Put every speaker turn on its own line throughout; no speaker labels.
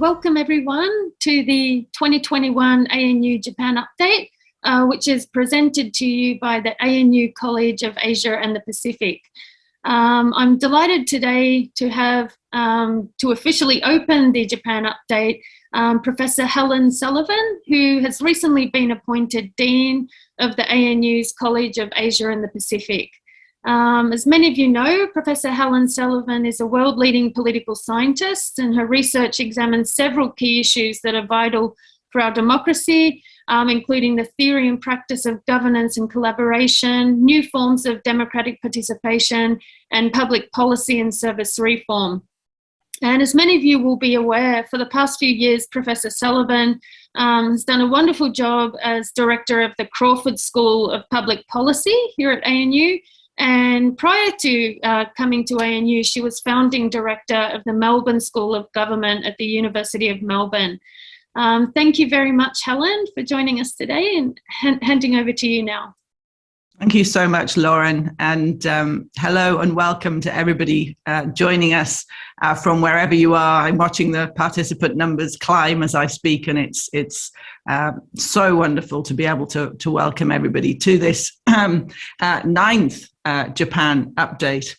welcome everyone to the 2021 ANU Japan Update, uh, which is presented to you by the ANU College of Asia and the Pacific. Um, I'm delighted today to have, um, to officially open the Japan Update, um, Professor Helen Sullivan, who has recently been appointed Dean of the ANU's College of Asia and the Pacific. Um, as many of you know, Professor Helen Sullivan is a world-leading political scientist and her research examines several key issues that are vital for our democracy, um, including the theory and practice of governance and collaboration, new forms of democratic participation, and public policy and service reform. And as many of you will be aware, for the past few years, Professor Sullivan um, has done a wonderful job as director of the Crawford School of Public Policy here at ANU, and prior to uh, coming to ANU, she was founding director of the Melbourne School of Government at the University of Melbourne. Um, thank you very much, Helen, for joining us today and handing over to you now.
Thank you so much, Lauren. And um, hello and welcome to everybody uh, joining us uh, from wherever you are. I'm watching the participant numbers climb as I speak, and it's it's uh, so wonderful to be able to, to welcome everybody to this um, uh, ninth uh, Japan update.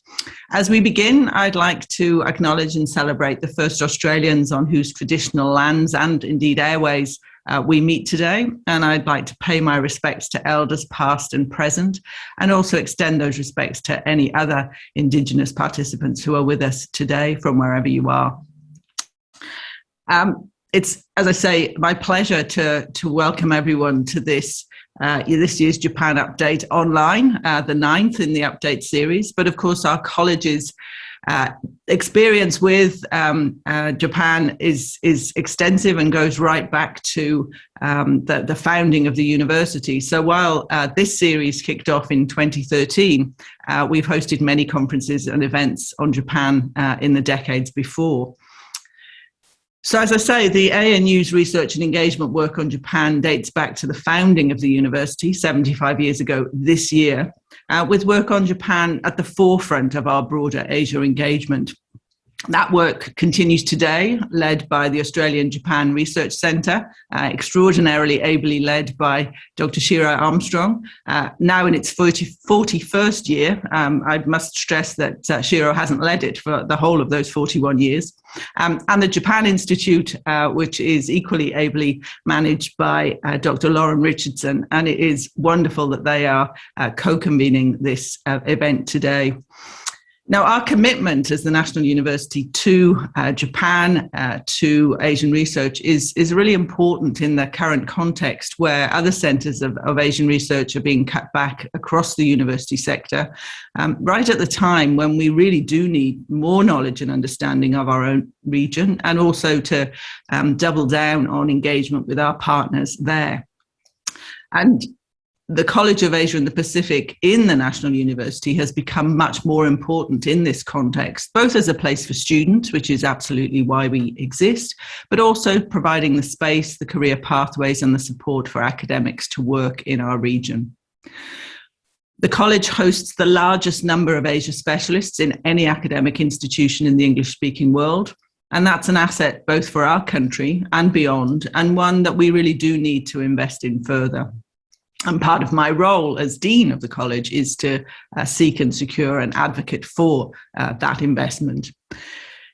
As we begin, I'd like to acknowledge and celebrate the first Australians on whose traditional lands and indeed airways uh, we meet today. And I'd like to pay my respects to elders past and present, and also extend those respects to any other Indigenous participants who are with us today from wherever you are. Um, it's, as I say, my pleasure to, to welcome everyone to this uh, this year's Japan Update online, uh, the ninth in the update series. But of course, our colleges uh, experience with um, uh, Japan is is extensive and goes right back to um, the, the founding of the university. So while uh, this series kicked off in 2013, uh, we've hosted many conferences and events on Japan uh, in the decades before. So as I say, the ANU's research and engagement work on Japan dates back to the founding of the university 75 years ago this year, uh, with work on Japan at the forefront of our broader Asia engagement. That work continues today, led by the Australian Japan Research Centre, uh, extraordinarily ably led by Dr. Shiro Armstrong. Uh, now in its 40, 41st year, um, I must stress that uh, Shiro hasn't led it for the whole of those 41 years. Um, and the Japan Institute, uh, which is equally ably managed by uh, Dr. Lauren Richardson. And it is wonderful that they are uh, co-convening this event today. Now, our commitment as the National University to uh, Japan, uh, to Asian research is, is really important in the current context where other centres of, of Asian research are being cut back across the university sector, um, right at the time when we really do need more knowledge and understanding of our own region and also to um, double down on engagement with our partners there. And the College of Asia and the Pacific in the National University has become much more important in this context, both as a place for students, which is absolutely why we exist, but also providing the space, the career pathways and the support for academics to work in our region. The college hosts the largest number of Asia specialists in any academic institution in the English-speaking world, and that's an asset both for our country and beyond, and one that we really do need to invest in further and part of my role as dean of the college is to uh, seek and secure an advocate for uh, that investment.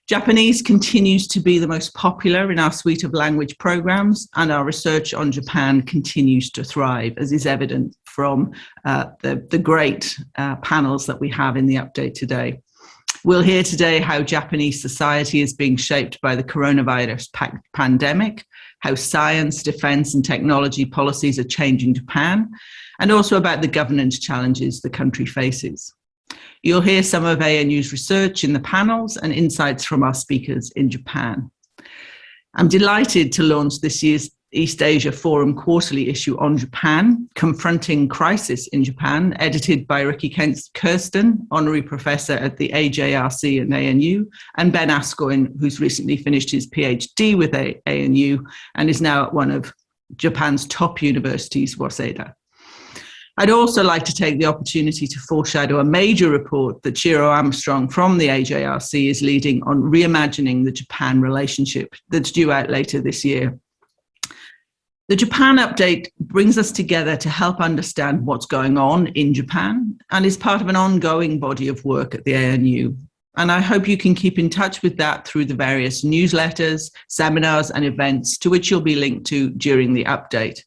Japanese continues to be the most popular in our suite of language programs and our research on Japan continues to thrive as is evident from uh, the, the great uh, panels that we have in the update today. We'll hear today how Japanese society is being shaped by the coronavirus pandemic, how science, defense and technology policies are changing Japan, and also about the governance challenges the country faces. You'll hear some of ANU's research in the panels and insights from our speakers in Japan. I'm delighted to launch this year's East Asia Forum quarterly issue on Japan, Confronting Crisis in Japan, edited by Rikki Kersten, Honorary Professor at the AJRC and ANU, and Ben Ascione, who's recently finished his PhD with ANU and is now at one of Japan's top universities, Waseda. I'd also like to take the opportunity to foreshadow a major report that Shiro Armstrong from the AJRC is leading on reimagining the Japan relationship that's due out later this year. The Japan update brings us together to help understand what's going on in Japan and is part of an ongoing body of work at the ANU. And I hope you can keep in touch with that through the various newsletters, seminars and events to which you'll be linked to during the update.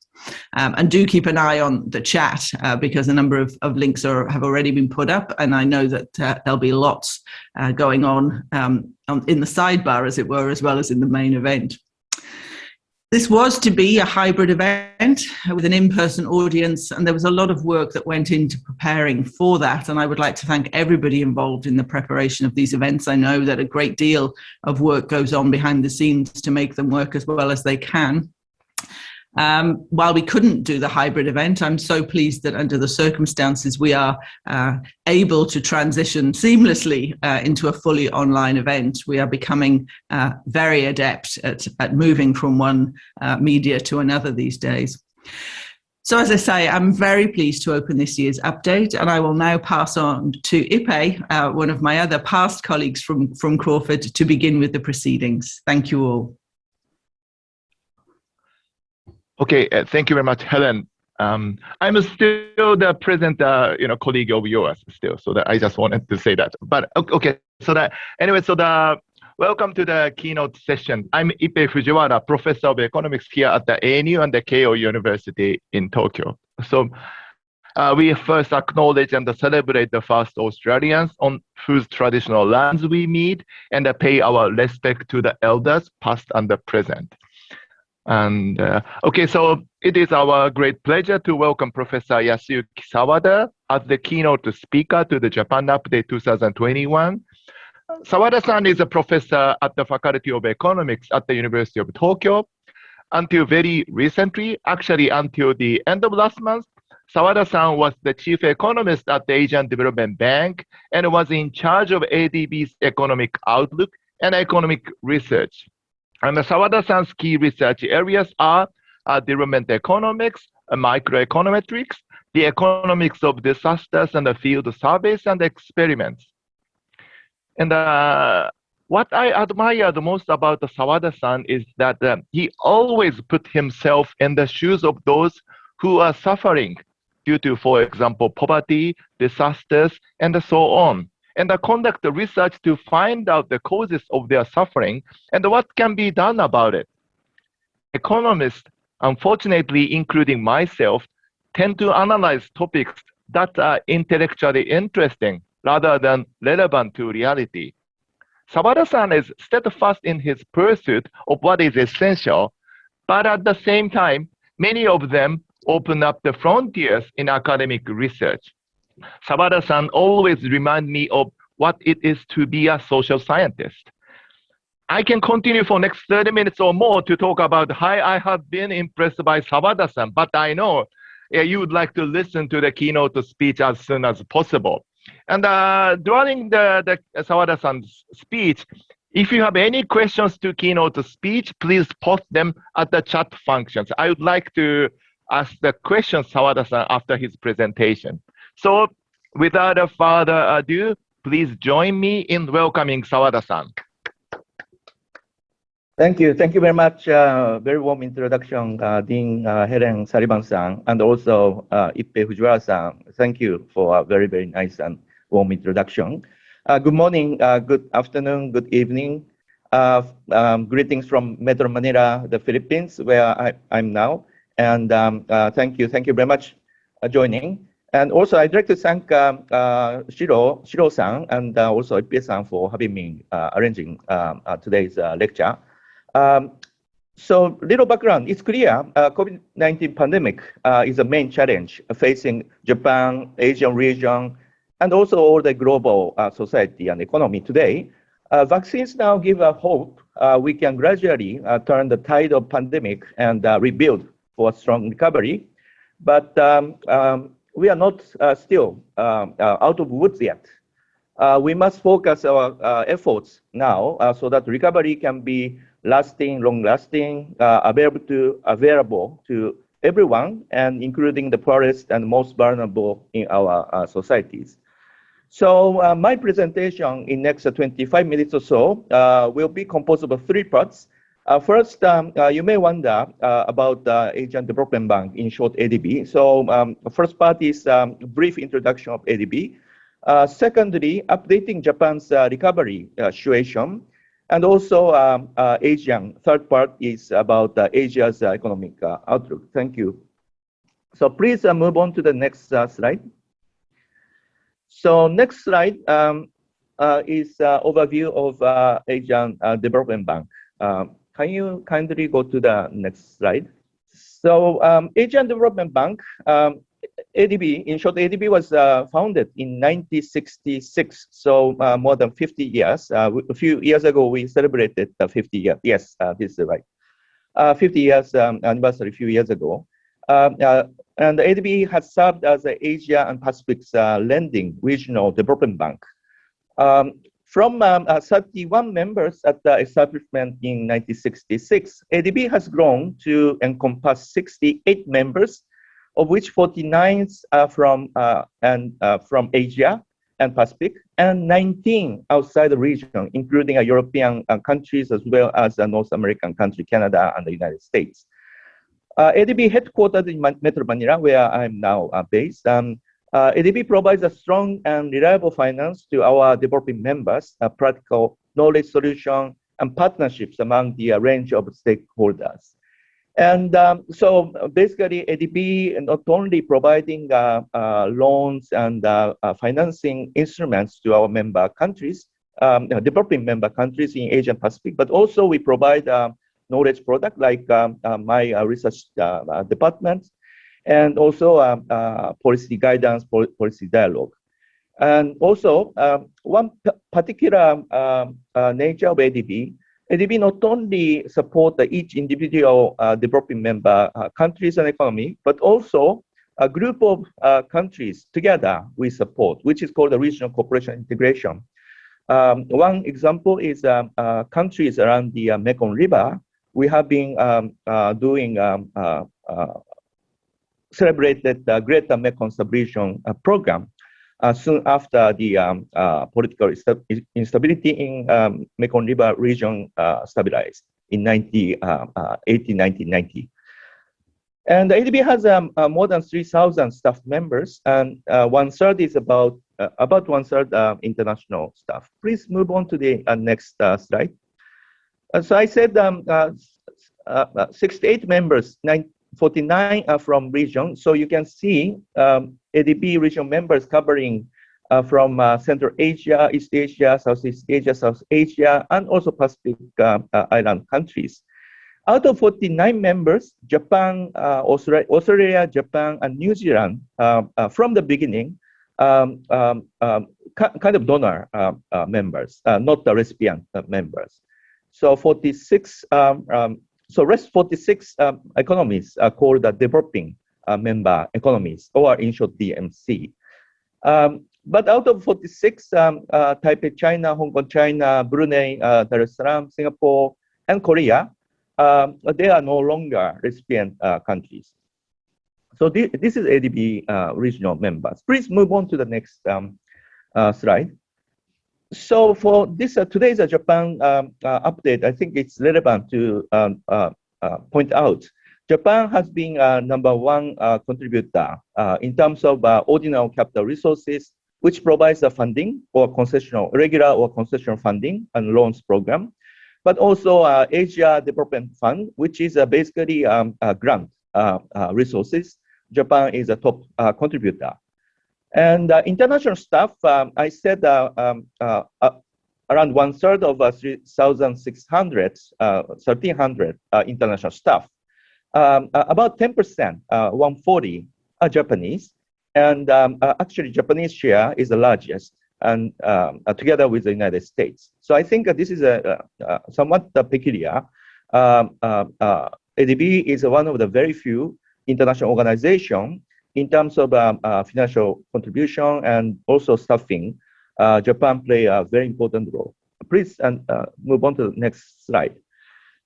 Um, and do keep an eye on the chat uh, because a number of, of links are, have already been put up and I know that uh, there'll be lots uh, going on, um, on in the sidebar as it were, as well as in the main event. This was to be a hybrid event with an in-person audience and there was a lot of work that went into preparing for that and I would like to thank everybody involved in the preparation of these events. I know that a great deal of work goes on behind the scenes to make them work as well as they can. Um, while we couldn't do the hybrid event, I'm so pleased that under the circumstances we are uh, able to transition seamlessly uh, into a fully online event. We are becoming uh, very adept at, at moving from one uh, media to another these days. So as I say, I'm very pleased to open this year's update and I will now pass on to Ippei, uh, one of my other past colleagues from, from Crawford, to begin with the proceedings. Thank you all.
Okay, uh, thank you very much, Helen. Um, I'm still the present, uh, you know, colleague of yours still. So that I just wanted to say that. But okay, so that anyway, so the welcome to the keynote session. I'm Ippei Fujiwara, professor of economics here at the ANU and the Keio University in Tokyo. So uh, we first acknowledge and celebrate the first Australians on whose traditional lands we meet and pay our respect to the elders, past and the present. And uh, okay, so it is our great pleasure to welcome Professor Yasuyuki Sawada as the keynote speaker to the Japan Update 2021. Sawada-san is a professor at the Faculty of Economics at the University of Tokyo. Until very recently, actually until the end of last month, Sawada-san was the chief economist at the Asian Development Bank and was in charge of ADB's economic outlook and economic research. And Sawada-san's key research areas are uh, development economics, uh, microeconometrics, the economics of disasters and the field surveys and experiments. And uh, what I admired most about Sawada-san is that uh, he always put himself in the shoes of those who are suffering due to, for example, poverty, disasters, and so on and conduct research to find out the causes of their suffering and what can be done about it. Economists, unfortunately, including myself, tend to analyze topics that are intellectually interesting rather than relevant to reality. Sawada-san is steadfast in his pursuit of what is essential, but at the same time, many of them open up the frontiers in academic research. Sawada-san always remind me of what it is to be a social scientist. I can continue for next 30 minutes or more to talk about how I have been impressed by Sawada-san, but I know yeah, you would like to listen to the keynote speech as soon as possible. And uh, during the, the Sawada-san's speech, if you have any questions to keynote speech, please post them at the chat functions. I would like to ask the questions Sawada-san after his presentation. So without a further ado, please join me in welcoming Sawada-san.
Thank you. Thank you very much. Uh, very warm introduction, uh, Dean uh, Helen Sullivan-san, and also uh, Ippei Fujiwara-san. Thank you for a very, very nice and warm introduction. Uh, good morning, uh, good afternoon, good evening. Uh, um, greetings from Metro Manila, the Philippines, where I, am now. And um, thank you. Thank you very much for joining. And also, I'd like to thank um, uh, Shiro, Shiro-san and uh, also Ippei-san for having me uh, arranging um, uh, today's uh, lecture. Um, so, little background, it's clear uh, COVID-19 pandemic is a main challenge facing Japan, Asian region, and also all the global society and economy today. vaccines now give a hope we can gradually turn the tide of pandemic and rebuild for a strong recovery. But um, um, we are not uh, still um, uh, out of woods yet. Uh, we must focus our efforts now so that recovery can be lasting, long-lasting, available to available to everyone, and including the poorest and most vulnerable in our societies. So uh, my presentation in next 25 minutes or so uh, will be composed of three parts. Uh, first, um, uh, you may wonder uh, about Asian Development Bank, in short ADB. So um, the first part is um, brief introduction of ADB. secondly, updating Japan's recovery situation. And also um, Asian, third part is about Asia's economic outlook. Thank you. So please move on to the next slide. So next slide um, uh, is uh, overview of uh, Asian Development Bank. Can you kindly go to the next slide? So um, Asian Development Bank, um, ADB, in short, ADB was uh, founded in 1966, so uh, more than 50 years. Uh, a few years ago, we celebrated the 50 years. Yes, this is right. 50 years um, anniversary a few years ago. Um, and ADB has served as the Asia and Pacific's lending regional development bank. Um, from um, uh, 31 members at the establishment in 1966, ADB has grown to encompass 68 members, of which 49 are from, uh, and, uh, from Asia and Pacific, and 19 outside the region, including uh, European uh, countries as well as uh, North American country, Canada and the United States. ADB headquartered in Metro Manila, where I'm now based. Um, uh, ADB provides a strong and reliable finance to our developing members, a practical knowledge solution, and partnerships among the uh, range of stakeholders. And um, so basically, ADB not only providing uh, uh, loans and uh, uh, financing instruments to our member countries, um, developing member countries in Asia and Pacific, but also we provide knowledge product like um, my research department and also uh, uh, policy guidance, policy dialogue. And also, um, one particular um, uh, nature of ADB, ADB not only support each individual developing member countries and economy, but also a group of uh, countries together we support, which is called the regional cooperation integration. Um, one example is um, uh, countries around the uh, Mekong River. We have been um, doing um, celebrated the Greater Mekong Stabilization uh, Program uh, soon after the um, uh, political instability in um, Mekong River region stabilized in 19, 1990. And the ADB has um, uh, more than 3,000 staff members, and uh, one third is about uh, about one third international staff. Please move on to the next slide. so I said um, 68 members, 49 are from region. So you can see um, ADB region members covering uh, from uh, Central Asia, East Asia, Southeast Asia, South Asia, and also Pacific uh, uh island countries. Out of 49 members, Japan, uh, Australia, Australia, Japan, and New Zealand, uh, from the beginning, um, um, um, kind of donor members, not the recipient members. So 46 um, um, so rest 46 um, economies are called the developing uh, member economies, or in short DMC. Um, but out of 46, um, uh, Taipei, China, Hong Kong, China, Brunei, uh, Darussalam, Singapore, and Korea, um, they are no longer recipient uh, countries. So this, this is ADB uh, regional members. Please move on to the next um, uh, slide so for this uh, today's uh, Japan um, uh, update, I think it's relevant to um, uh, point out Japan has been uh, number one contributor in terms of ordinary capital resources, which provides the funding or concessional, regular or concessional funding and loans program, but also Asia Development Fund, which is basically um, grant resources. Japan is a top contributor. And uh, international staff, um, I said uh, um, uh, uh around one third of uh, 3,600, 1,300 uh, international staff. Um, about 10%, 140 are Japanese. And um, actually, Japanese share is the largest and um, together with the United States. So I think this is a, somewhat peculiar. Um, ADB is one of the very few international organizations in terms of um, uh, financial contribution and also staffing, uh, Japan play a very important role. Please and uh, move on to the next slide.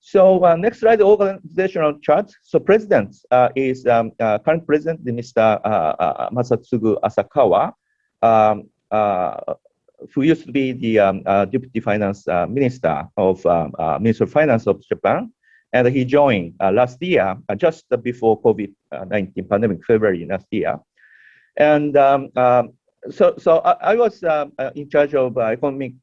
So uh, next slide, the organizational chart. So president uh, is um, uh, current president, Mr. Masatsugu Asakawa, um, who used to be the um, deputy finance minister of um, Minister of Finance of Japan, and he joined last year, just before COVID-19 pandemic, February last year. And um, so, so I, I was in charge of economic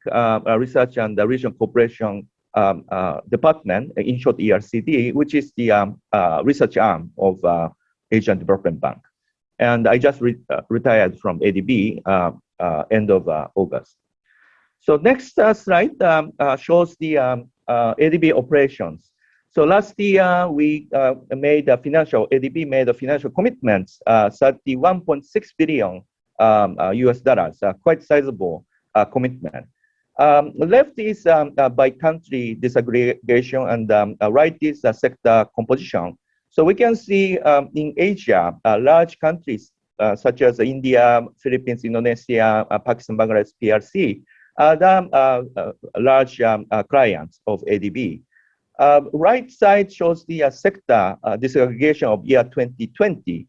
research and the regional cooperation um, uh, department, in short ERCD, which is the um, uh, research arm of uh, Asian Development Bank. And I just re uh, retired from ADB uh, uh, end of August. So next slide um, shows the um, ADB operations. So last year we made a financial, ADB made a financial commitments, 31.6 billion um, US dollars, quite sizable commitment. Um, left is um, uh, by country disaggregation and um, uh, right is uh, sector composition. So we can see um, in Asia, uh, large countries uh, such as India, Philippines, Indonesia, uh, Pakistan, Bangladesh, PRC, are the large um, clients of ADB. Um, right side shows the uh, sector uh, disaggregation of year 2020.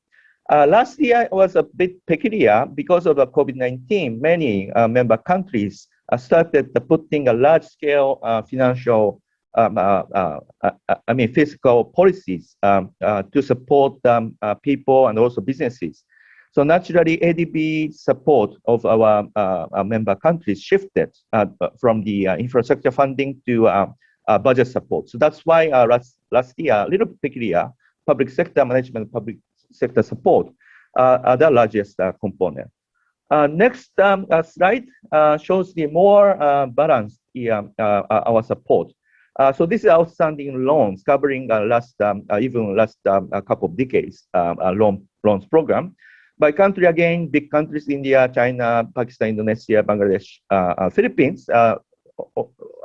Uh, last year was a bit peculiar because of the COVID-19. Many member countries uh, started putting a large scale uh, financial um, uh, I mean, fiscal policies um, to support um, people and also businesses. So naturally, ADB support of our member countries shifted from the infrastructure funding to Uh, budget support. So that's why uh, last, last year, a little peculiar, public sector management, public sector support uh, are the largest component. Uh, next um, uh, slide uh, shows the more balanced our support. so this is outstanding loans covering last um, even last um, a couple of decades um, loan loans program. By country again, big countries India, China, Pakistan, Indonesia, Bangladesh, Philippines,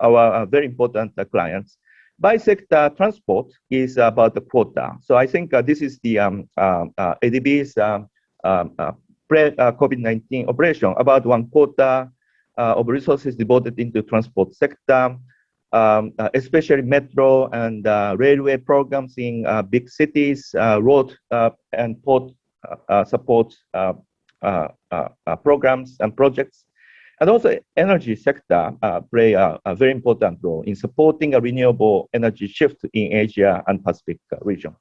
our very important clients by sector transport is about the quota. So I think uh, this is the um, uh, uh, ADB's um, um pre-COVID-19 operation, about one uh, of resources devoted into transport sector, um, uh, especially metro and uh, railway programs in big cities, road and port support programs and projects. And also energy sector uh, play a, a, very important role in supporting a renewable energy shift in Asia and Pacific region.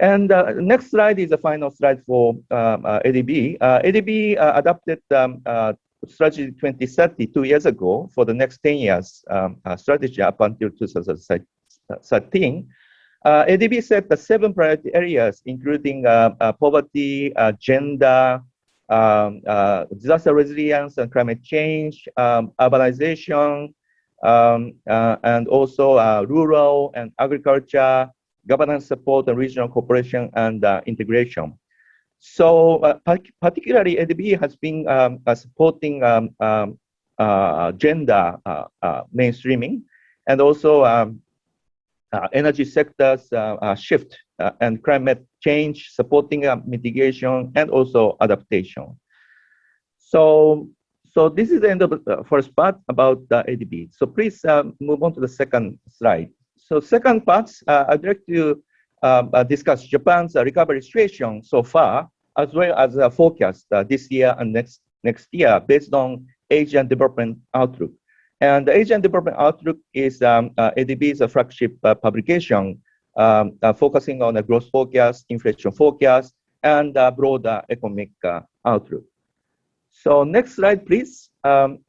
And uh, next slide is the final slide for um, uh, ADB. Uh, ADB uh, adopted um, uh, strategy 2030 two years ago for the next 10 years um, strategy up until 2013. ADB set the seven priority areas, including poverty, gender, um, disaster resilience and climate change, um, urbanization, um, and also rural and agriculture, governance support and regional cooperation and uh, integration. So uh, particularly ADB has been um, uh, supporting um, um, uh, gender uh, uh, mainstreaming and also energy sectors shift and climate change, supporting mitigation and also adaptation. So, so this is the end of the first part about the ADB. So please move on to the second slide. So second part, uh, I'd like to um, uh, discuss Japan's uh, recovery situation so far, as well as a forecast uh, this year and next next year based on Asian Development Outlook. And the Asian Development Outlook is um, uh, ADB's flagship uh, publication um, focusing on the growth forecast, inflation forecast, and broader economic outlook. So next slide, please. Um,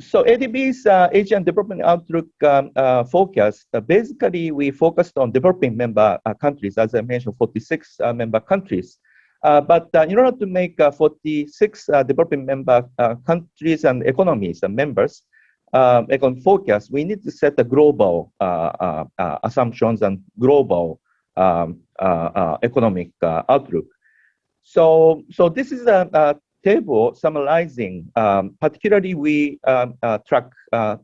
so ADB's uh, Asian Development Outlook um, uh, forecast, uh, basically we focused on developing member uh, countries, as I mentioned, 46 uh, member countries. Uh, but in order to make 46 developing member countries and economies and members um, econ forecast, we need to set the global assumptions and global um, economic outlook. So, so this is a, a table summarizing, um, particularly we um, uh, track uh,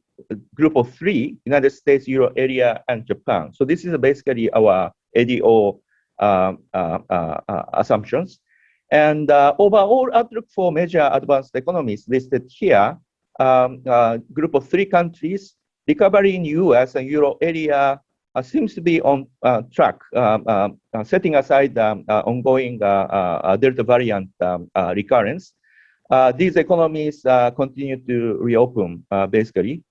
group of three, United States, Euro area, and Japan. So this is basically our ADO um, uh, uh, uh, assumptions. And uh, overall outlook for major advanced economies listed here, um, group of three countries, recovery in US and Euro area uh, seems to be on uh, track, um, um, uh, setting aside um, ongoing Delta variant um, recurrence. these economies continue to reopen, basically.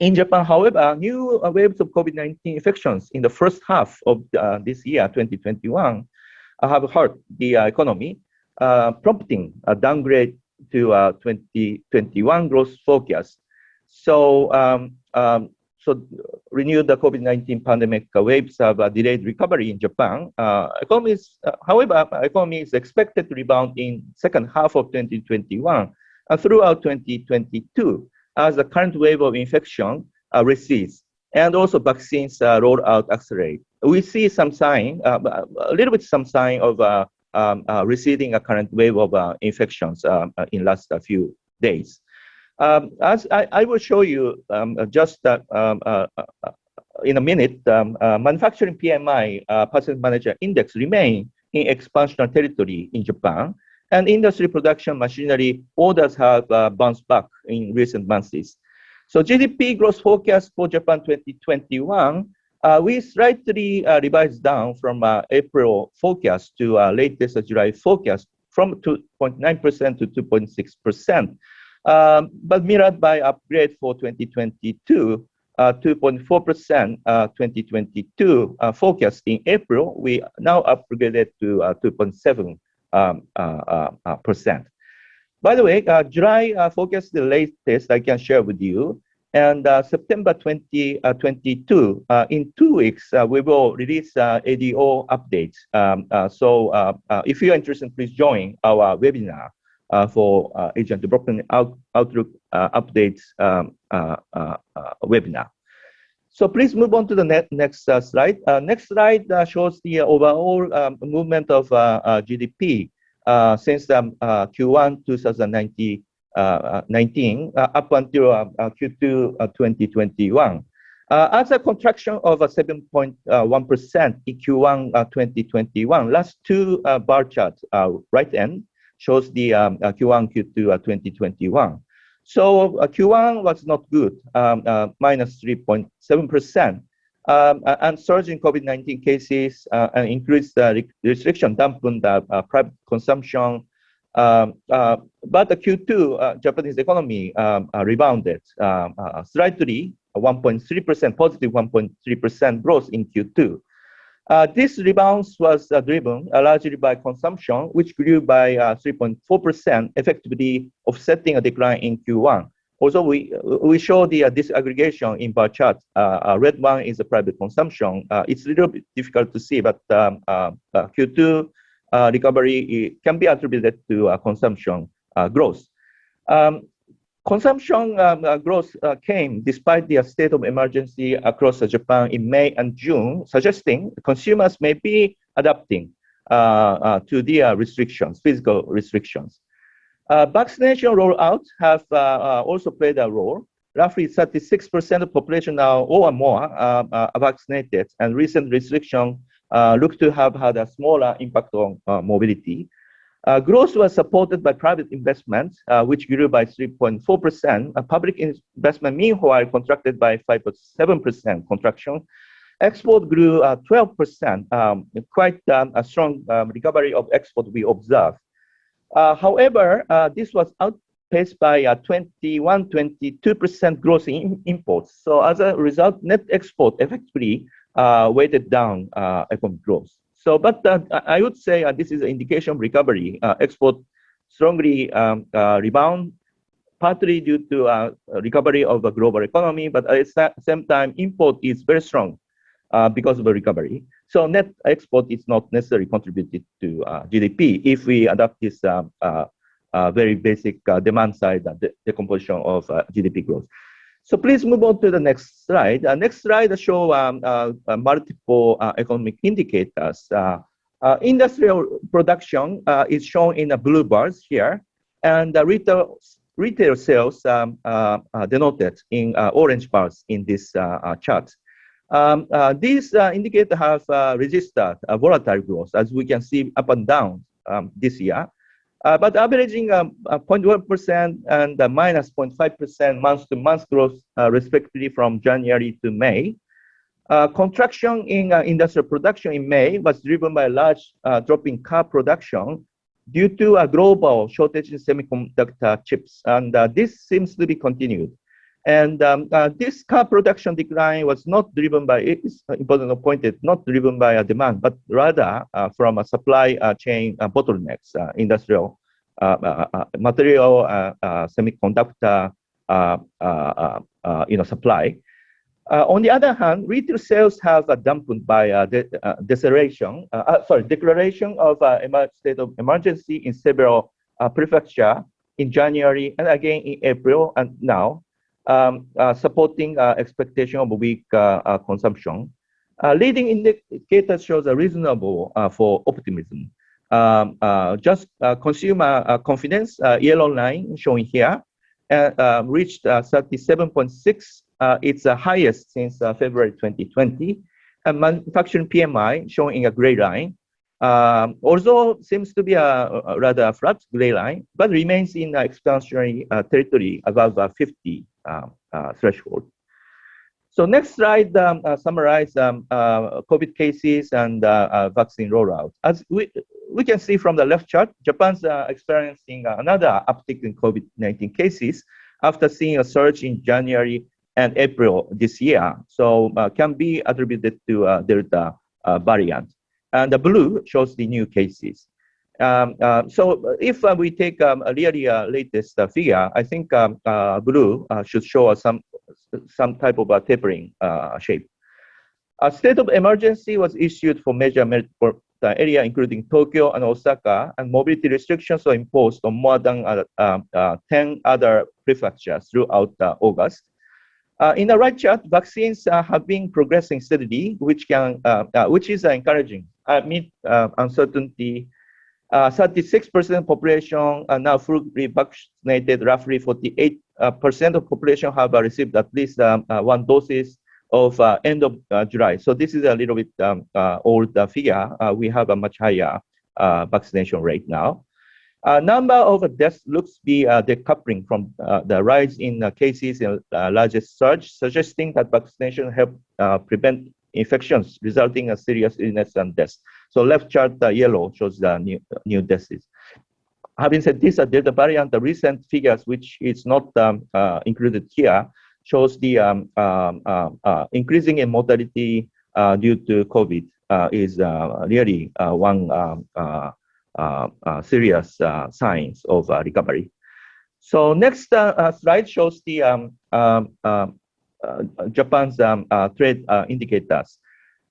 In Japan, however, new waves of COVID-19 infections in the first half of this year, 2021, have hurt the economy, prompting a downgrade to 2021 growth forecast. So um, um, so renewed the COVID-19 pandemic waves have a delayed recovery in Japan. Uh, economy is, uh, however, economy is expected to rebound in second half of 2021 and throughout 2022 as the current wave of infection uh, recedes and also vaccines uh, roll out accelerate. We see some sign, uh, a little bit some sign of uh, um, receding a current wave of infections in last few days. Um, as I, I, will show you um, just uh, um, uh, uh, in a minute, um, uh, manufacturing PMI uh, Purchasing Manager Index remain in expansionary territory in Japan, and industry production machinery orders have uh, bounced back in recent months. So GDP growth forecast for Japan 2021, Uh, we slightly uh, revised down from uh, April forecast to latest July forecast from 2.9% to 2.6%. Um, but mirrored by upgrade for 2022, 2.4% uh, uh, 2022 uh, forecast in April, we now upgraded to 2.7 um, percent. By the way, July forecast the latest I can share with you. And uh, September 2022, uh, uh, in two weeks, we will release ADO updates. Um, so if you're interested, please join our webinar. Uh, for uh, Asian Development Out Outlook uh, updates um, webinar. So please move on to the ne next slide. next slide shows the overall um, movement of GDP since um, Q1 2019 uh, 19 uh, up until uh, Q2 2021. as a contraction of 7.1% in Q1 2021, last two bar charts, right end, shows the um, uh, Q1, Q2 uh, 2021. So uh, Q1 was not good, um, minus 3.7%. Um, and surge in COVID-19 cases uh, and increased uh, restriction dampened uh, private consumption. Um, but the Q2 Japanese economy um, rebounded um, slightly, 1.3%, positive 1.3% growth in Q2. Uh, this rebound was uh, driven uh, largely by consumption, which grew by 3.4%, uh, effectively offsetting a decline in Q1. Also, we we show the uh, disaggregation in bar chart. Uh, red one is the private consumption. it's a little bit difficult to see, but um, Q2 recovery can be attributed to consumption growth. Um, Consumption um, uh, growth uh, came despite the state of emergency across uh, Japan in May and June, suggesting consumers may be adapting uh, uh, to the uh, restrictions, physical restrictions. vaccination rollout have also played a role. Roughly 36% of the population now or more are vaccinated, and recent restrictions look to have had a smaller impact on mobility. Uh, growth was supported by private investment, uh, which grew by 3.4%. Uh, public investment, meanwhile, contracted by 5.7% contraction. Export grew 12%, uh, um, quite um, a strong um, recovery of export we observed. Uh, however, uh, this was outpaced by a 21, 22% growth in imports. So as a result, net export effectively Uh, weighted down uh, economic growth. So, but uh, I would say uh, this is an indication of recovery. Uh, export strongly um, uh, rebound, partly due to recovery of the global economy, but at the same time, import is very strong because of the recovery. So net export is not necessarily contributed to GDP if we adopt this um, very basic demand side decomposition of GDP growth. So please move on to the next slide. Uh, next slide show um, uh, uh, multiple uh, economic indicators. Uh, uh, industrial production is shown in the blue bars here, and the retail retail sales um, denoted in orange bars in this chart. Um, these indicators have registered volatile growth, as we can see up and down um, this year. Uh, but averaging 0.1% and minus 0.5% month-to-month growth, uh, respectively, from January to May. Uh, contraction in uh, industrial production in May was driven by a large uh, drop in car production due to a global shortage in semiconductor chips, and uh, this seems to be continued. And um, uh, this car production decline was not driven by, it's important to point it, not driven by a demand, but rather uh, from a supply uh, chain uh, bottlenecks, uh, industrial uh, uh, uh, material, semiconductor, you know, supply. on the other hand, retail sales have dampened by de declaration, sorry, declaration of a state of emergency in several prefectures in January and again in April and now um, uh, supporting uh, expectation of weak uh, consumption. leading indicators shows a reasonable for optimism. Um, just consumer confidence, yellow line showing here, reached 37.6. it's the highest since February 2020. And manufacturing PMI showing a gray line, um, although seems to be a, a, rather flat gray line, but remains in the expansionary uh, territory above uh, 50 uh, uh, threshold. So next slide um, uh, summarize um, COVID cases and vaccine rollout. As we, we can see from the left chart, Japan's experiencing another uptick in COVID-19 cases after seeing a surge in January and April this year. So uh, can be attributed to uh, Delta uh, variant. And the blue shows the new cases. Um, uh, so if uh, we take um, a really uh, latest uh, figure, I think um, uh, blue uh, should show us some some type of a tapering shape. A state of emergency was issued for major metropolitan area, including Tokyo and Osaka, and mobility restrictions were imposed on more than um, 10 other prefectures throughout August. in the right chart, vaccines have been progressing steadily, which can, which is encouraging amid uncertainty 36% uh, population are now fully vaccinated. Roughly 48% uh, of population have received at least um, uh, one doses of end of July. So this is a little bit um, old figure. we have a much higher vaccination rate now. Uh, number of deaths looks to be uh, decoupling from uh, the rise in cases and largest surge, suggesting that vaccination help prevent infections resulting in serious illness and death. So left chart, the yellow shows the new, new deaths. Having said this, uh, Delta variant, the recent figures, which is not um, uh, included here, shows the um, um uh, uh, increasing in mortality uh, due to COVID uh, is really one um, serious signs of recovery. So next slide shows the um, Japan's trade indicators.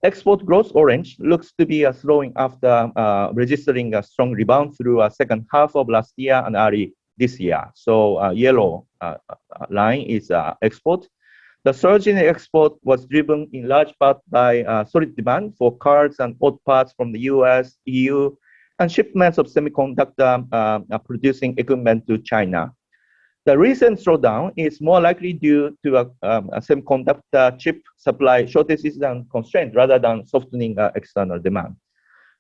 Export growth orange looks to be uh, slowing after uh, registering a strong rebound through a second half of last year and early this year. So uh, yellow uh, uh, line is uh, export. The surge in export was driven in large part by solid demand for cars and auto parts from the US, EU, and shipments of semiconductor producing equipment to China. The recent slowdown is more likely due to a, um, a semiconductor chip supply shortages and constraints rather than softening uh, external demand.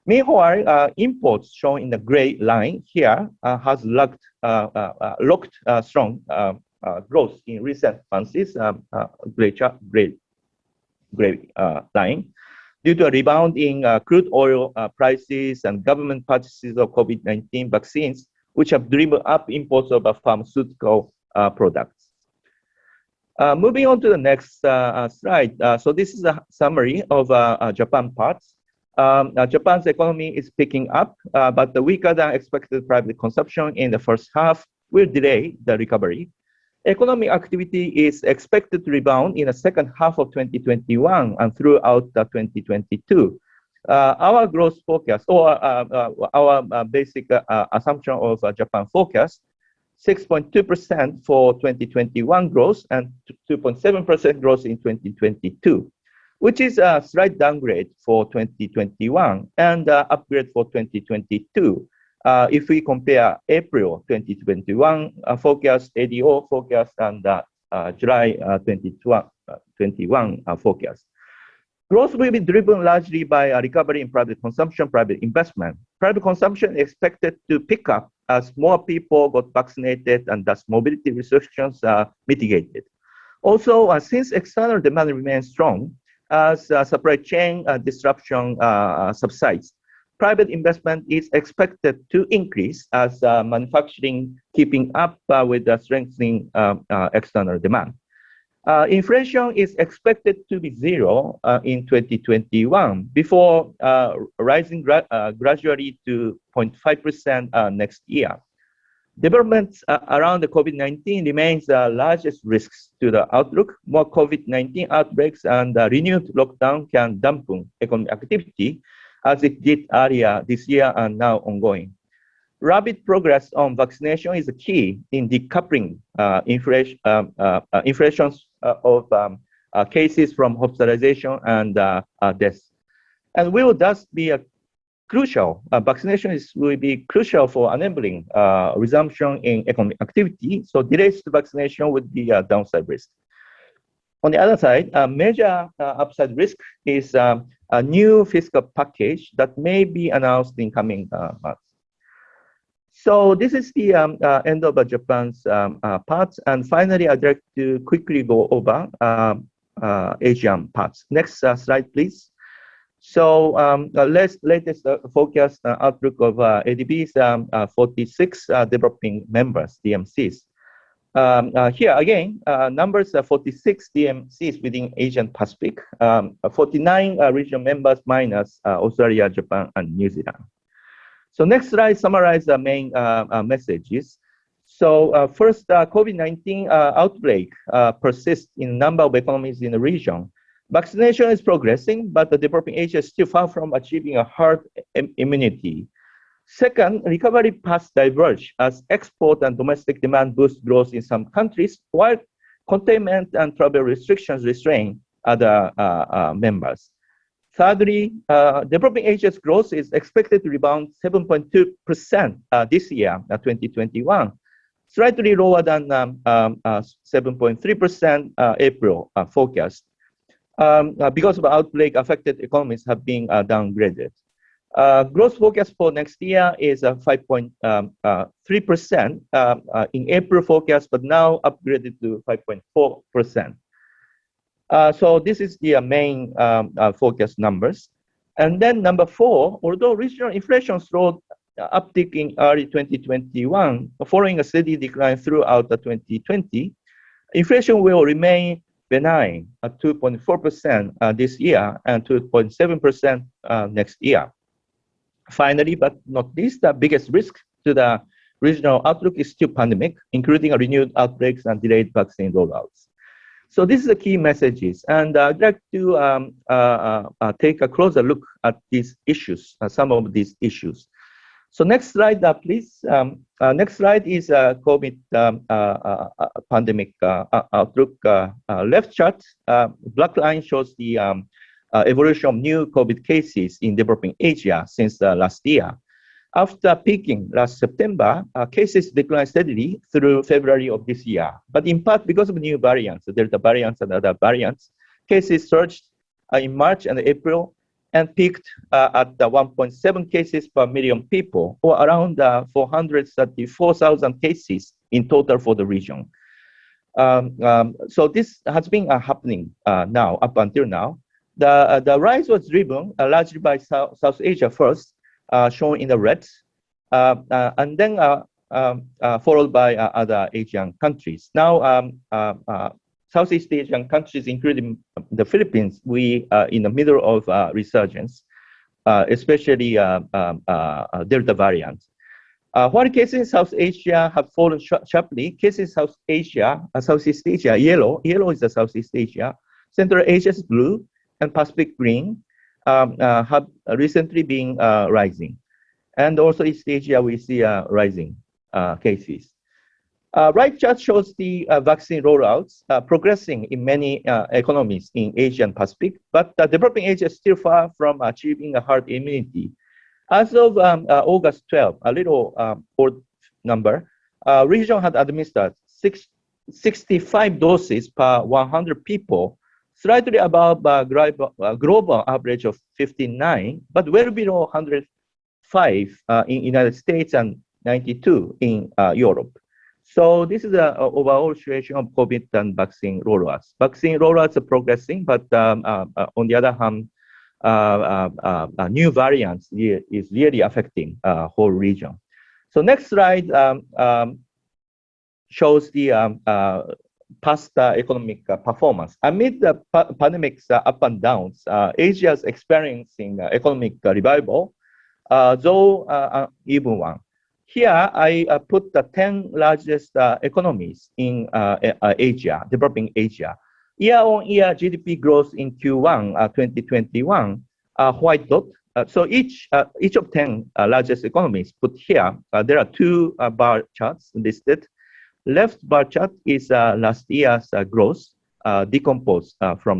Meanwhile, uh, imports shown in the gray line here uh, has locked, uh, uh, uh, strong growth in recent months, um, gray, gray, gray line, due to a rebound in crude oil prices and government purchases of COVID-19 vaccines which have driven up imports of pharmaceutical uh, products. Uh, moving on to the next uh, slide. so this is a summary of Japan parts. Um, Japan's economy is picking up, but the weaker than expected private consumption in the first half will delay the recovery. Economic activity is expected to rebound in the second half of 2021 and throughout 2022. Uh, our growth forecast or uh, uh, our basic assumption of Japan forecast 6.2% for 2021 growth and 2.7% growth in 2022, which is a slight downgrade for 2021 and uh, upgrade for 2022. Uh, if we compare April 2021 uh, forecast, ADO forecast, and July 2021 forecast. Growth will be driven largely by a recovery in private consumption, private investment. Private consumption is expected to pick up as more people got vaccinated and thus mobility restrictions are mitigated. Also, uh, since external demand remains strong, as uh, supply chain uh, disruption subsides, private investment is expected to increase as manufacturing keeping up with the strengthening um, external demand. Uh, inflation is expected to be zero uh, in 2021 before uh, rising gra gradually to 0.5% next year. Developments uh, around the COVID-19 remains the largest risks to the outlook. More COVID-19 outbreaks and uh, renewed lockdown can dampen economic activity as it did earlier this year and now ongoing. Rapid progress on vaccination is key in decoupling uh, inflation, um, uh, uh, inflations uh, of um, cases from hospitalization and deaths. And we will thus be a crucial. Uh, vaccination is, will be crucial for enabling uh, resumption in economic activity. So delays to vaccination would be a downside risk. On the other side, a major uh, upside risk is um, a new fiscal package that may be announced in coming uh, months. So this is the um, uh, end of Japan's um, uh, parts. And finally, I'd like to quickly go over um, Asian parts. Next slide, please. So um, the latest uh, forecast uh, outlook of uh, ADB's um, uh, 46 uh, developing members, DMCs. Um, uh, here again, numbers are 46 DMCs within Asian Pacific, um, 49 regional members minus Australia, Japan, and New Zealand. So next slide summarize the main uh, uh, messages. So uh, first, COVID-19 outbreak persists in a number of economies in the region. Vaccination is progressing, but the developing Asia is still far from achieving a herd immunity. Second, recovery paths diverge as export and domestic demand boost growth in some countries, while containment and travel restrictions restrain other uh, uh, members. Thirdly, uh, developing Asia's growth is expected to rebound 7.2% uh, this year, uh, 2021, slightly lower than 7.3% um, um, April forecast um, uh, because of outbreak, affected economies have been uh, downgraded. Uh, growth forecast for next year is 5.3% um, uh, um, uh, in April forecast, but now upgraded to 5.4%. Uh, so this is the main um, forecast numbers. And then number four, although regional inflation slowed uptick in early 2021, following a steady decline throughout the 2020, inflation will remain benign at 2.4% uh, this year and 2.7% uh, next year. Finally, but not least, the biggest risk to the regional outlook is still pandemic, including renewed outbreaks and delayed vaccine rollouts. So this is the key messages. And uh, I'd like to um, uh, uh, take a closer look at these issues, uh, some of these issues. So next slide, uh, please. Um, uh, next slide is uh, COVID um, uh, uh, uh, pandemic outlook. left chart, black line shows the um, evolution of new COVID cases in developing Asia since last year. After peaking last September, cases declined steadily through February of this year. But in part because of new variants, Delta variants and other variants, cases surged in March and April and peaked uh, at 1.7 cases per million people, or around uh, 434,000 cases in total for the region. Um, um, so this has been uh, happening uh, now, up until now. The, uh, the rise was driven uh, largely by South Asia first, shown in the red, and then um, followed by other Asian countries. Now, um, Southeast Asian countries, including the Philippines, we are in the middle of uh, resurgence, uh, especially uh, um, uh, Delta variant. Uh, while cases in South Asia have fallen sh sharply, cases in South Asia, uh, Southeast Asia, yellow, yellow is the Southeast Asia, Central Asia is blue, and Pacific green um, have recently been rising. And also East Asia, we see rising cases. Uh, right chart shows the uh, vaccine rollouts uh, progressing in many uh, economies in Asia and Pacific, but the developing Asia is still far from achieving a herd immunity. As of um, uh, August 12, a little um, number, uh, region had administered six, 65 doses per 100 people, slightly above global, global average of 59, but well below 105 in United States and 92 in Europe. So this is the overall situation of COVID and vaccine rollouts. Vaccine rollouts are progressing, but um, uh, uh, on the other hand, uh, new variants is really affecting whole region. So next slide um, um, shows the um, past uh, economic uh, performance. Amid the pa pandemic's uh, up and downs, uh, Asia is experiencing uh, economic uh, revival, though even one. Here, I put the 10 largest economies in Asia, developing Asia. Year-on-year GDP growth in Q1 2021, white dot, uh, so each uh, each of 10 uh, largest economies put here, there are two bar charts listed. Left bar chart is uh, last year's uh, growth uh, decomposed from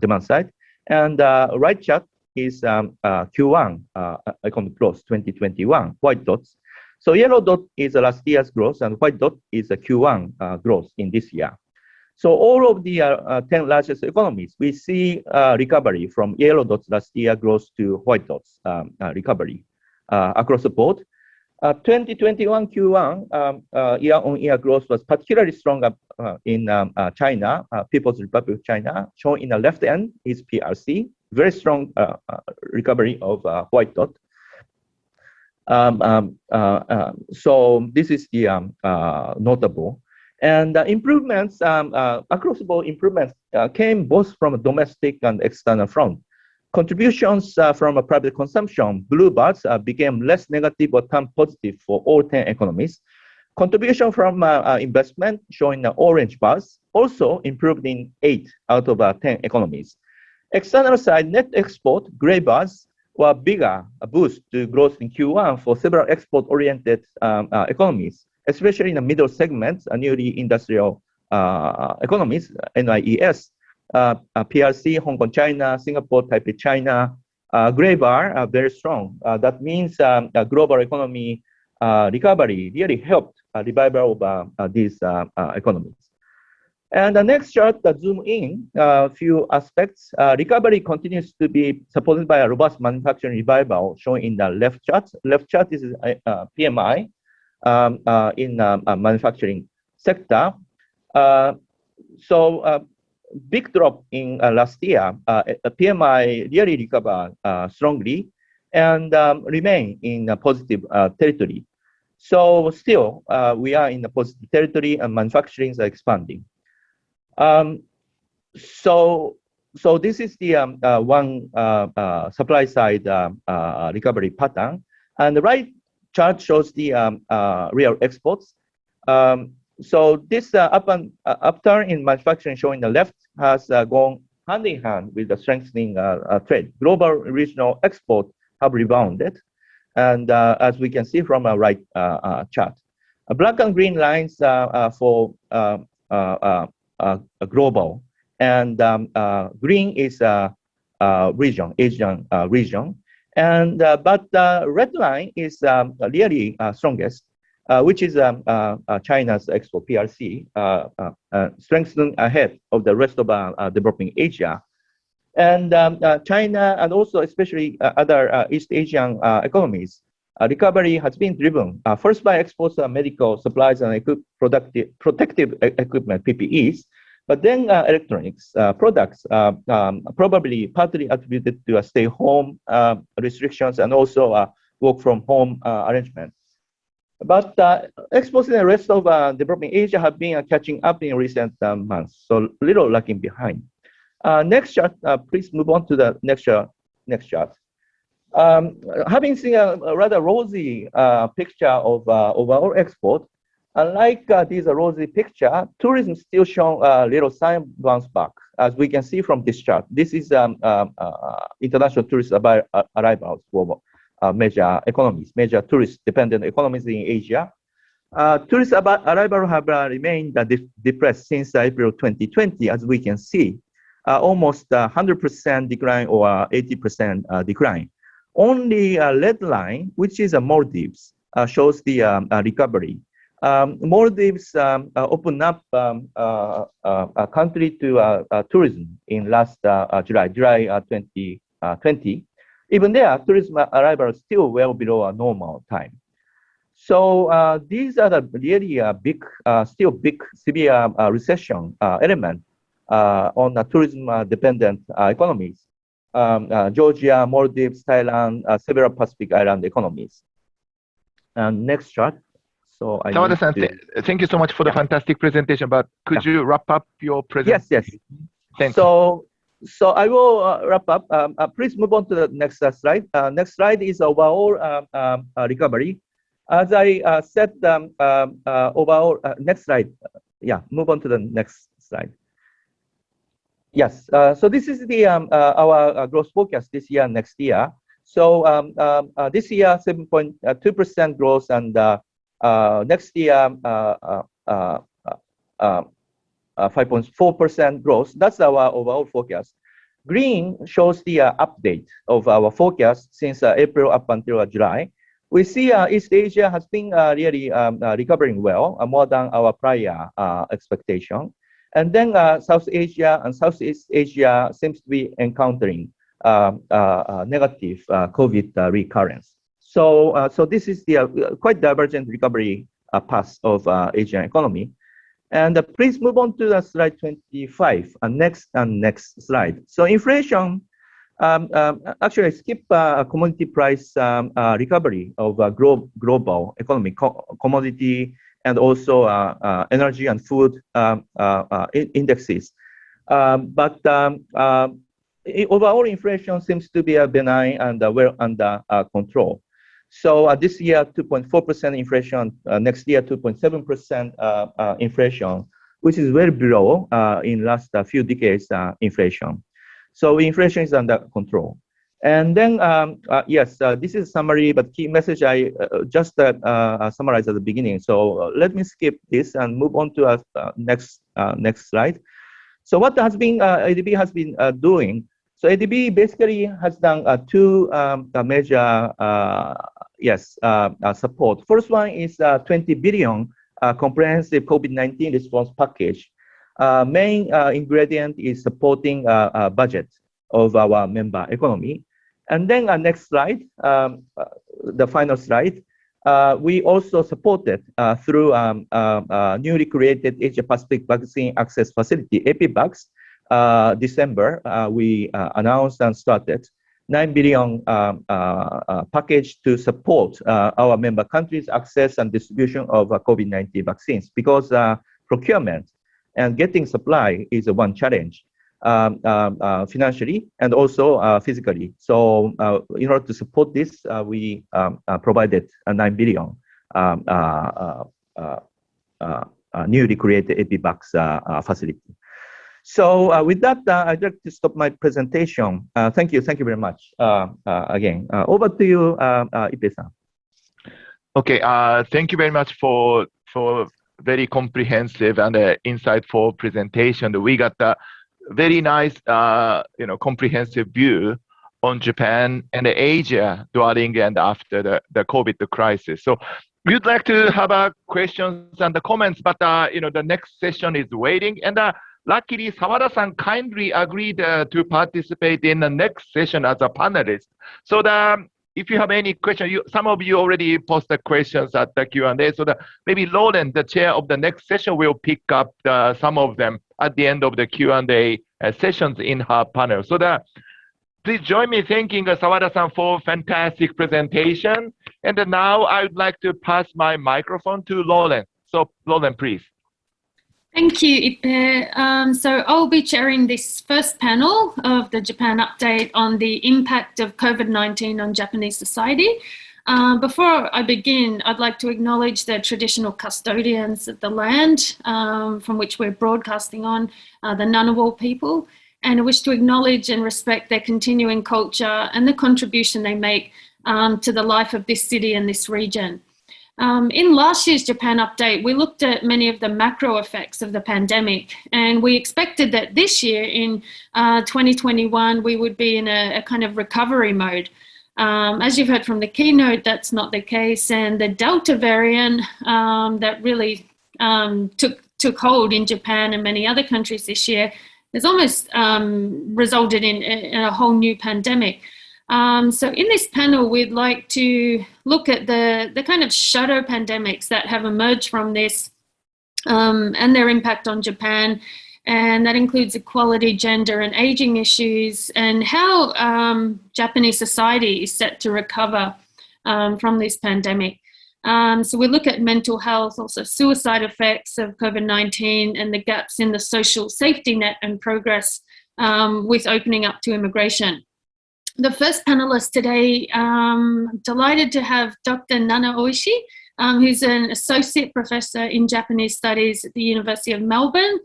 demand side. And right chart is um, Q1 economic growth 2021, white dots. So yellow dot is last year's growth and white dot is a Q1 growth in this year. So all of the uh, 10 largest economies, we see uh, recovery from yellow dots last year growth to white dots um, uh, recovery across the board. 2021 Q1 um, uh, year-on-year growth was particularly strong uh, in um, uh, China, People's Republic of China. Shown in the left end is PRC, very strong recovery of white dot. Um, um, uh, uh, so this is the um, uh, notable. And improvements, um, across the board improvements came both from a domestic and external front. Contributions uh, from a private consumption, blue bars, uh, became less negative or turned positive for all 10 economies. Contribution from uh, uh investment, showing the orange bars, also improved in 8 out of uh, 10 economies. External side, net export, gray bars, were bigger, a boost to growth in Q1 for several export-oriented um, uh, economies, especially in the middle segments, newly industrial economies, NIES, uh, uh PRC, Hong Kong, China, Singapore, Taipei, China, uh, gray bar very strong. Uh, that means um, global economy recovery really helped revival of these economies. And the next chart, the zoom in a few aspects. Uh, recovery continues to be supported by a robust manufacturing revival shown in the left chart. Left chart is uh, PMI um, uh, in manufacturing sector. so big drop in uh, last year, uh, PMI really recovered uh, strongly and um, remain in a positive territory. So still, we are in a positive territory and manufacturing is expanding. Um, so so this is the um, uh, one uh, uh, supply side recovery pattern. And the right chart shows the um, real exports. Um, so this uh, up and uh, upturn in manufacturing shown showing the left has uh, gone hand in hand with the strengthening uh, uh, trade. Global regional export have rebounded. And uh, as we can see from our right chart, black and green lines for global and um, green is a region, Asian region. And but the red line is um, really strongest uh, which is um, uh, uh, China's export PRC, strengthening ahead of the rest of developing Asia. And um, China and also especially other East Asian economies uh, recovery has been driven uh, first by exports of medical supplies and productive, protective equipment, PPEs, but then uh, electronics products, um, probably partly attributed to stay-home restrictions and also work from home arrangement. But uh, exports in the rest of uh, developing Asia have been uh, catching up in recent uh, months, so little lagging behind. Uh, next chart, uh, please move on to the next chart. Next chart. Um, having seen a, a rather rosy picture of overall export, unlike this rosy picture, tourism still shown a little sign bounce back, as we can see from this chart. This is um, international tourist arrivals uh, major economies, major tourist-dependent economies in Asia. Uh, tourist arrival have uh, remained uh, depressed since April 2020, as we can see, uh, almost 100% decline or 80% uh, decline. Only a red line, which is Maldives, shows the um, recovery. Um, Maldives um, opened up um, a country to tourism in last July, July 2020. Even there, tourism arrival is still well below a normal time. So uh, these are the really uh, big, uh, still big, severe uh, recession uh, element uh, on the tourism-dependent economies. Um, Georgia, Maldives, Thailand, several Pacific Island economies. And next chart. So I
Sawada-san, th thank you so much for the yeah. fantastic presentation. But could yeah. you wrap up your presentation?
Yes, yes. Thank so, you. So I will uh, wrap up. Um, uh, please move on to the next uh, slide. next slide is overall um, um, recovery. As I uh, said, um, um, uh, overall, uh, next slide. Yeah, move on to the next slide. Yes, so this is the um, our growth forecast this year and next year. So this year, 7.2% growth, and next year, 5.4% growth. That's our overall forecast. Green shows the uh, update of our forecast since uh, April up until uh, July we see uh, East Asia has been uh, really um, uh, recovering well, uh, more than our prior uh, expectation. And then uh, South Asia and Southeast Asia seems to be encountering um, negative COVID recurrence. So, so this is the quite divergent recovery path of Asian economy. And please move on to the slide 25, next and next slide. So inflation um, um, actually, skip uh, commodity price um, uh, recovery of uh, glo global economy, co commodity, and also uh, uh, energy and food um, uh, indexes. Um, but overall inflation seems to be benign and well under control. So this year, 2.4% inflation, next year, 2.7% inflation, which is well below in last few decades inflation. So inflation is under control. And then, um, uh, yes, uh, this is summary, but key message I uh, just uh, uh, summarized at the beginning. So uh, let me skip this and move on to our next next slide. So what has been ADB has been doing? So ADB basically has done two um, major yes support. First one is 20 billion comprehensive COVID-19 response package uh, main uh, ingredient is supporting uh, uh, budget of our member economy. And then uh, next slide, um, uh, the final slide, uh, we also supported through um, newly created Asia Pacific Vaccine Access Facility, APVAX. December, we announced and started 9 billion um, package to support our member countries' access and distribution of COVID-19 vaccines because procurement and getting supply is one challenge um, um, uh, financially and also uh, physically. So uh, in order to support this, uh, we um, uh, provided a 9 billion um, uh, newly created APVAX facility. So with that, I'd like to stop my presentation. thank you. Thank you very much. again, over to you, uh, Ippei-san.
Okay. thank you very much for for very comprehensive and uh, insightful presentation. We got a very nice, uh, you know, comprehensive view on Japan and Asia during and after the, the COVID crisis. So we'd like to have uh, questions and the comments, but uh, you know, the next session is waiting. And uh, luckily, Sawada-san kindly agreed uh, to participate in the next session as a panelist. So the if you have any question, you, some of you already posted questions at the Q&A. So the, maybe Lauren, the chair of the next session, will pick up the, some of them at the end of the Q&A uh, sessions in her panel. So that please join me thanking uh, Sawada-san for fantastic presentation. And now I would like to pass my microphone to Lauren. So Lauren, please.
Thank you, Ippei. Um, so I'll be chairing this first panel of the Japan update on the impact of COVID-19 on Japanese society. Uh, before I begin, I'd like to acknowledge the traditional custodians of the land um, from which we're broadcasting on, uh, the Ngunnawal people, and I wish to acknowledge and respect their continuing culture and the contribution they make um, to the life of this city and this region. Um, in last year's Japan update, we looked at many of the macro effects of the pandemic, and we expected that this year in uh, 2021, we would be in a, a kind of recovery mode. Um, as you've heard from the keynote, that's not the case, and the Delta variant um, that really um, took, took hold in Japan and many other countries this year has almost um, resulted in, in, a whole new pandemic. Um, so in this panel, we'd like to look at the, the kind of shadow pandemics that have emerged from this um, and their impact on Japan. And that includes equality, gender and aging issues and how um, Japanese society is set to recover um, from this pandemic. Um, so we look at mental health, also suicide effects of COVID-19 and the gaps in the social safety net and progress um, with opening up to immigration. The first panelist today, um, delighted to have Dr. Nana Oishi, um, who's an associate professor in Japanese studies at the University of Melbourne.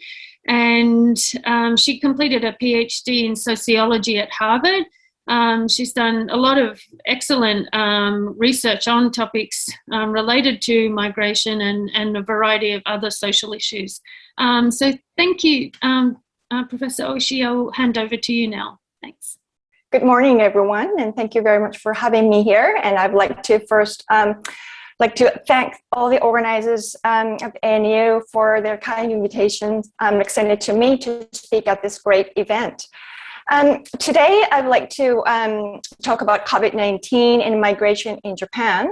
And um, she completed a PhD in sociology at Harvard um, she's done a lot of excellent um, research on topics um, related to migration and, and a variety of other social issues. So thank you, uh, Professor Oishi. I'll hand over to you now. Thanks.
Good morning, everyone, and thank you very much for having me here. And I'd like to first um, like to thank all the organizers um, of ANU for their kind invitation um, extended to me to speak at this great event. Um, today, I'd like to um, talk about COVID-19 and migration in Japan.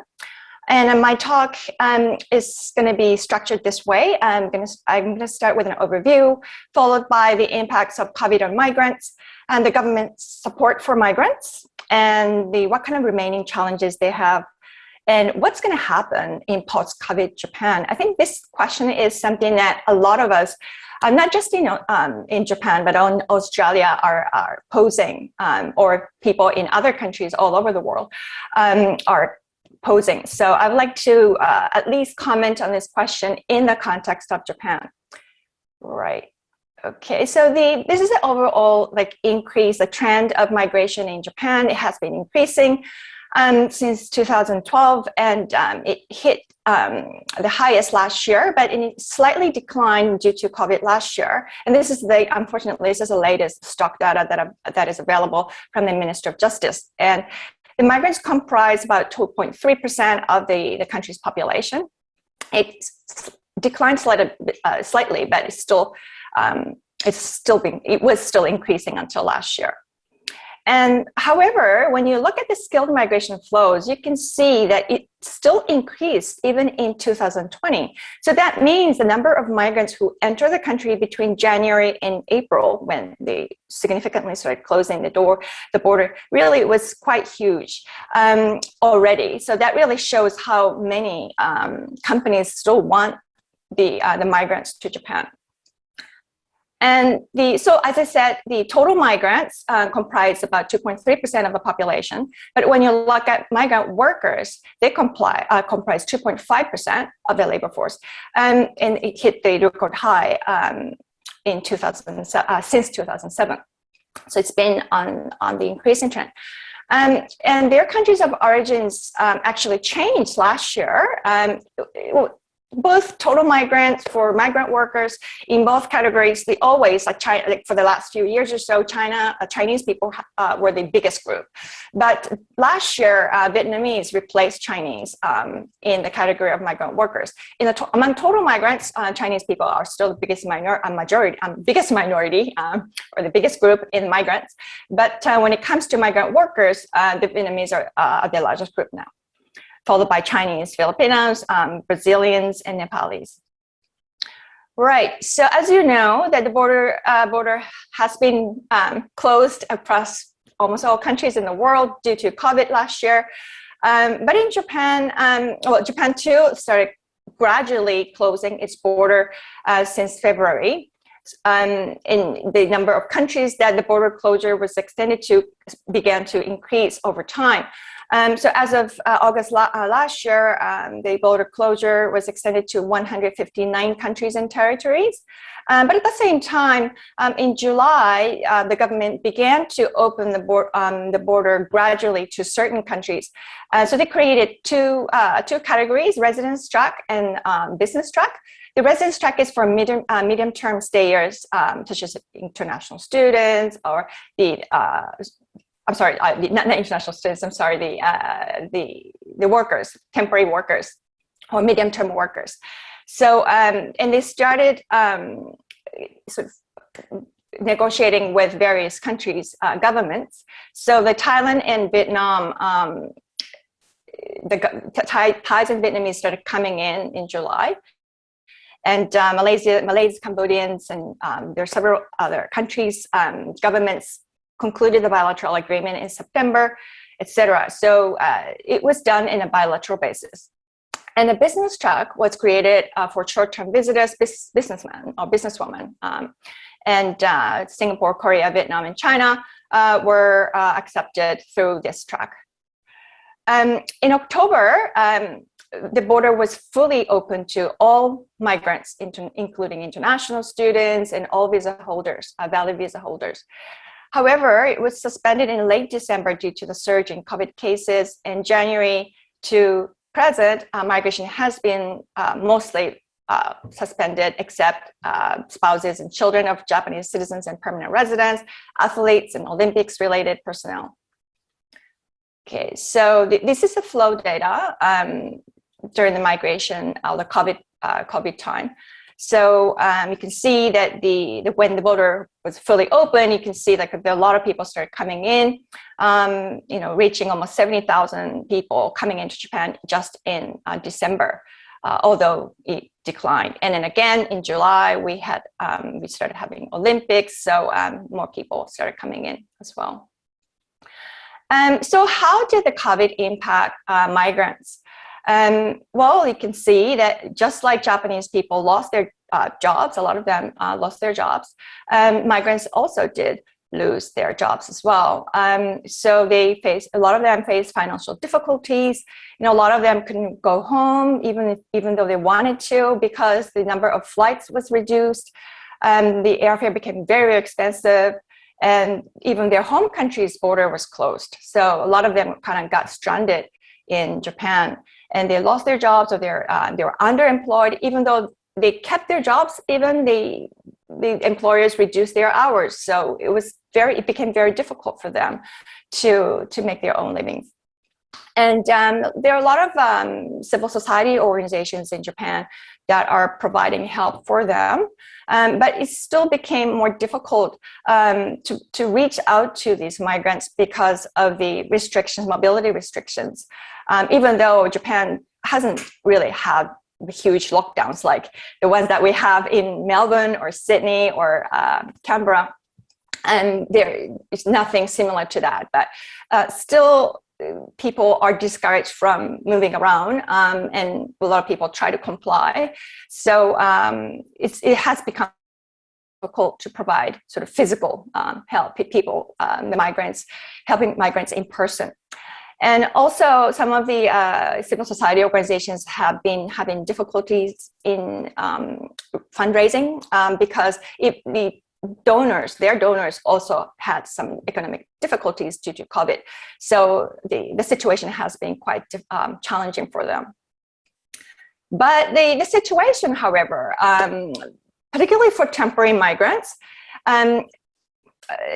And my talk um, is going to be structured this way. I'm going to I'm going to start with an overview, followed by the impacts of COVID on migrants and the government's support for migrants, and the what kind of remaining challenges they have, and what's going to happen in post-COVID Japan. I think this question is something that a lot of us uh, not just in, um, in Japan, but on Australia are, are posing, um, or people in other countries all over the world um, are posing. So I would like to uh, at least comment on this question in the context of Japan. Right. Okay, so the this is the overall like increase, the trend of migration in Japan. It has been increasing um, since 2012, and um, it hit um, the highest last year, but it slightly declined due to COVID last year. And this is the, unfortunately, this is the latest stock data that, that is available from the Minister of Justice. And the migrants comprise about 2.3% of the, the country's population. It declined slightly, uh, slightly but it's still, um, it's still being, it was still increasing until last year. And however, when you look at the skilled migration flows, you can see that it still increased even in 2020. So that means the number of migrants who enter the country between January and April, when they significantly started closing the door, the border, really was quite huge um, already. So that really shows how many um, companies still want the, uh, the migrants to Japan. And the, so as I said, the total migrants uh, comprise about 2.3% of the population. But when you look at migrant workers, they comply, uh, comprise 2.5% of the labor force. Um, and it hit the record high um, in 2000, uh, since 2007. So it's been on, on the increasing trend. Um, and their countries of origins um, actually changed last year. Um, both total migrants for migrant workers in both categories. They always like china like for the last few years or so china uh, chinese people uh, were the biggest group. But last year uh, vietnamese replaced chinese um, in the category of migrant workers. In the to among total migrants uh, chinese people are still the biggest minor uh, majority um, biggest minority um, or the biggest group in migrants. But uh, when it comes to migrant workers the vietnamese are the largest group now followed by Chinese, Filipinos, um, Brazilians, and Nepalese. Right, so as you know, that the border, uh, border has been um, closed across almost all countries in the world due to COVID last year. Um, but in Japan, um, well, Japan too started gradually closing its border uh, since February. Um, and the number of countries that the border closure was extended to began to increase over time. Um, so as of uh, August la uh, last year, um, the border closure was extended to 159 countries and territories. Um, but at the same time, um, in July, uh, the government began to open the, um, the, border gradually to certain countries. Uh, so they created two, uh, two categories, residence track and um, business track. The residence track is for medium, uh, medium-term stayers, um, such as international students or the uh, I'm sorry, uh, the, not, not, international students, I'm sorry, the, uh, the, the workers, temporary workers or medium-term workers. So, um, and they started um, sort of negotiating with various countries, uh, governments. So the Thailand and Vietnam, um, the Thai, Thais and Vietnamese started coming in in July. And uh, Malaysia, Malays, Cambodians, and um, there are several other countries, um, governments concluded the bilateral agreement in September, etc. So uh, it was done in a bilateral basis. And a business track was created uh, for short-term visitors, businessmen or businesswomen. Um, and uh, Singapore, Korea, Vietnam, and China uh, were uh, accepted through this track. Um, in October, um, the border was fully open to all migrants, including international students and all visa holders, uh, valid visa holders. However, it was suspended in late December due to the surge in COVID cases. In January to present, uh, migration has been uh, mostly uh, suspended except uh, spouses and children of Japanese citizens and permanent residents, athletes and Olympics related personnel. Okay, so th this is the flow data um, during the migration, uh, the COVID, uh, COVID time. So um, you can see that the, the, when the border was fully open, you can see like a lot of people started coming in, um, you know, reaching almost 70,000 people coming into Japan just in uh, December, uh, although it declined. And then again, in July, we had, um, we started having Olympics, so um, more people started coming in as well. Um, so how did the COVID impact uh, migrants? Um, well, you can see that just like Japanese people lost their uh, jobs, a lot of them uh, lost their jobs, um, migrants also did lose their jobs as well. Um, so they face, a lot of them face financial difficulties. You know, a lot of them couldn't go home even, even though they wanted to because the number of flights was reduced. Um, the airfare became very expensive and even their home country's border was closed. So a lot of them kind of got stranded in Japan and they lost their jobs or they're, uh, they were underemployed, even though they kept their jobs, even the, the employers reduced their hours. So it was very, it became very difficult for them to, to make their own living. And um, there are a lot of um, civil society organizations in Japan that are providing help for them. Um, but it still became more difficult um, to, to reach out to these migrants because of the restrictions, mobility restrictions. Um, even though Japan hasn't really had huge lockdowns like the ones that we have in Melbourne or Sydney or uh, Canberra. And there is nothing similar to that, but uh, still people are discouraged from moving around um, and a lot of people try to comply. So um, it has become difficult to provide sort of physical um, help, people, um, the migrants, helping migrants in person. And also some of the uh, civil society organizations have been having difficulties in um, fundraising um, because it, the donors, their donors also had some economic difficulties due to COVID. So the, the situation has been quite um, challenging for them. But the, the situation, however, um, particularly for temporary migrants, um,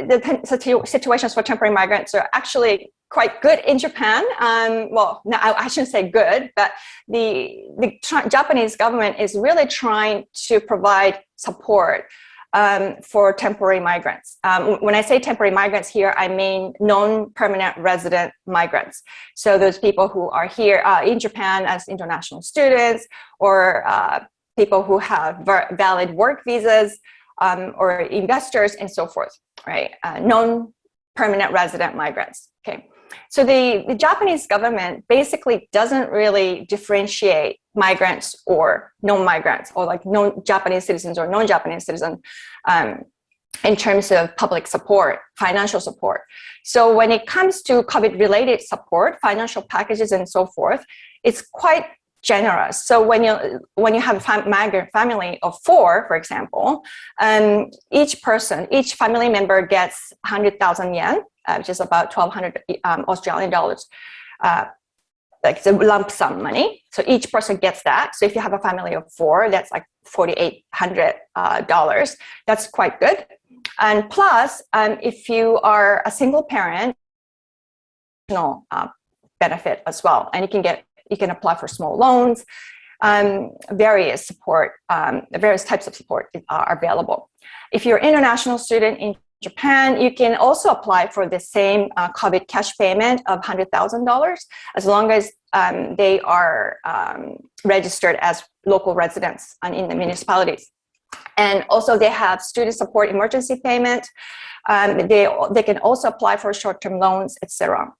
the situations for temporary migrants are actually quite good in Japan. Um, well, no, I, I, shouldn't say good, but the, the Japanese government is really trying to provide support um, for temporary migrants. Um, when I say temporary migrants here, I mean non-permanent resident migrants. So those people who are here uh, in Japan as international students or uh, people who have valid work visas um, or investors and so forth, right? Uh, non-permanent resident migrants, okay? So the, the Japanese government basically doesn't really differentiate migrants or non-migrants or like non-Japanese citizens or non-Japanese citizens um, in terms of public support, financial support. So when it comes to COVID-related support, financial packages and so forth, it's quite generous. So when you when you have a fam migrant family of four, for example, um, each person, each family member gets 100,000 yen uh, which is about 1200 um, Australian dollars. Uh, like it's a lump sum money. So each person gets that. So if you have a family of four, that's like $4,800. Uh, that's quite good. And plus, um, if you are a single parent, uh, benefit as well. And you can get, you can apply for small loans. um, various support, um, various types of support are available. If you're an international student in Japan, you can also apply for the same uh, COVID cash payment of $100,000 as long as um, they are um, registered as local residents in the municipalities. And also they have student support emergency payment. Um, they, they can also apply for short-term loans, etc.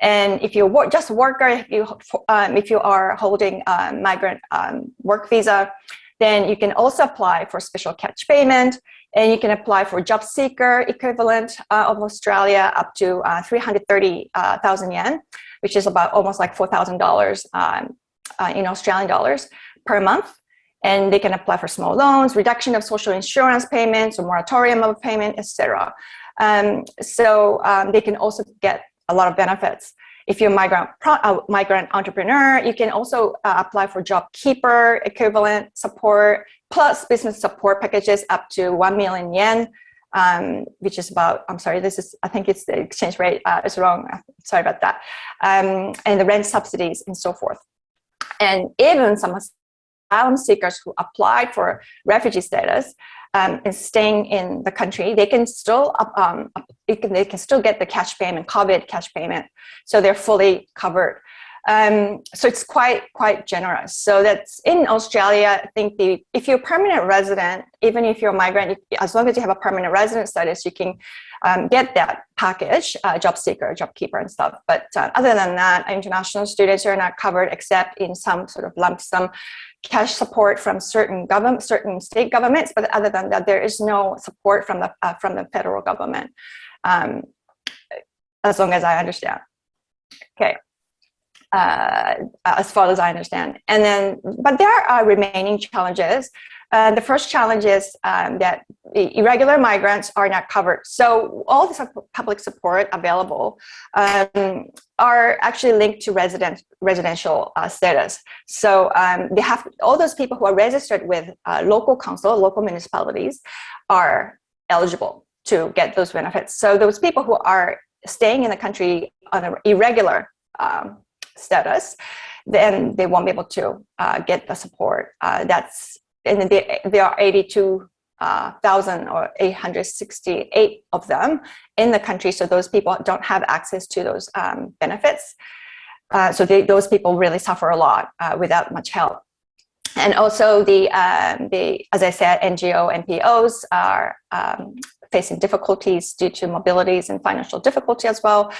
And if you're just a worker, if you, um, if you are holding a migrant um, work visa, then you can also apply for special catch payment and you can apply for job seeker equivalent uh, of Australia up to uh, 330,000 uh, yen, which is about almost like $4,000 um, uh, in Australian dollars per month. And they can apply for small loans, reduction of social insurance payments, or moratorium of payment, etc. Um, so um, they can also get a lot of benefits. If you're a migrant, uh, migrant entrepreneur, you can also uh, apply for job keeper equivalent support plus business support packages up to 1 million yen, um, which is about, I'm sorry, this is, I think it's the exchange rate uh, is wrong. Sorry about that. Um, and the rent subsidies and so forth. And even some asylum seekers who applied for refugee status um, and staying in the country, they can still um, they can still get the cash payment, COVID cash payment. So they're fully covered. Um, so it's quite quite generous. So that's in Australia. I think the if you're a permanent resident, even if you're a migrant, as long as you have a permanent resident status, you can um, get that package, uh, job seeker, job keeper, and stuff. But uh, other than that, international students are not covered except in some sort of lump sum cash support from certain government, certain state governments, but other than that, there is no support from the uh, from the federal government, um, as long as I understand. Okay. Uh, as far as I understand. And then, but there are remaining challenges. Uh, the first challenge is um, that irregular migrants are not covered. So all the public support available um, are actually linked to resident residential uh, status. So um, they have all those people who are registered with uh, local council, local municipalities, are eligible to get those benefits. So those people who are staying in the country on an irregular um, status, then they won't be able to uh, get the support. Uh, that's and they, there are 82,000 uh, or 868 of them in the country. So those people don't have access to those um, benefits. Uh, so they, those people really suffer a lot uh, without much help. And also the, um, the, as I said, NGO, NPOs are um, facing difficulties due to mobilities and financial difficulty as well.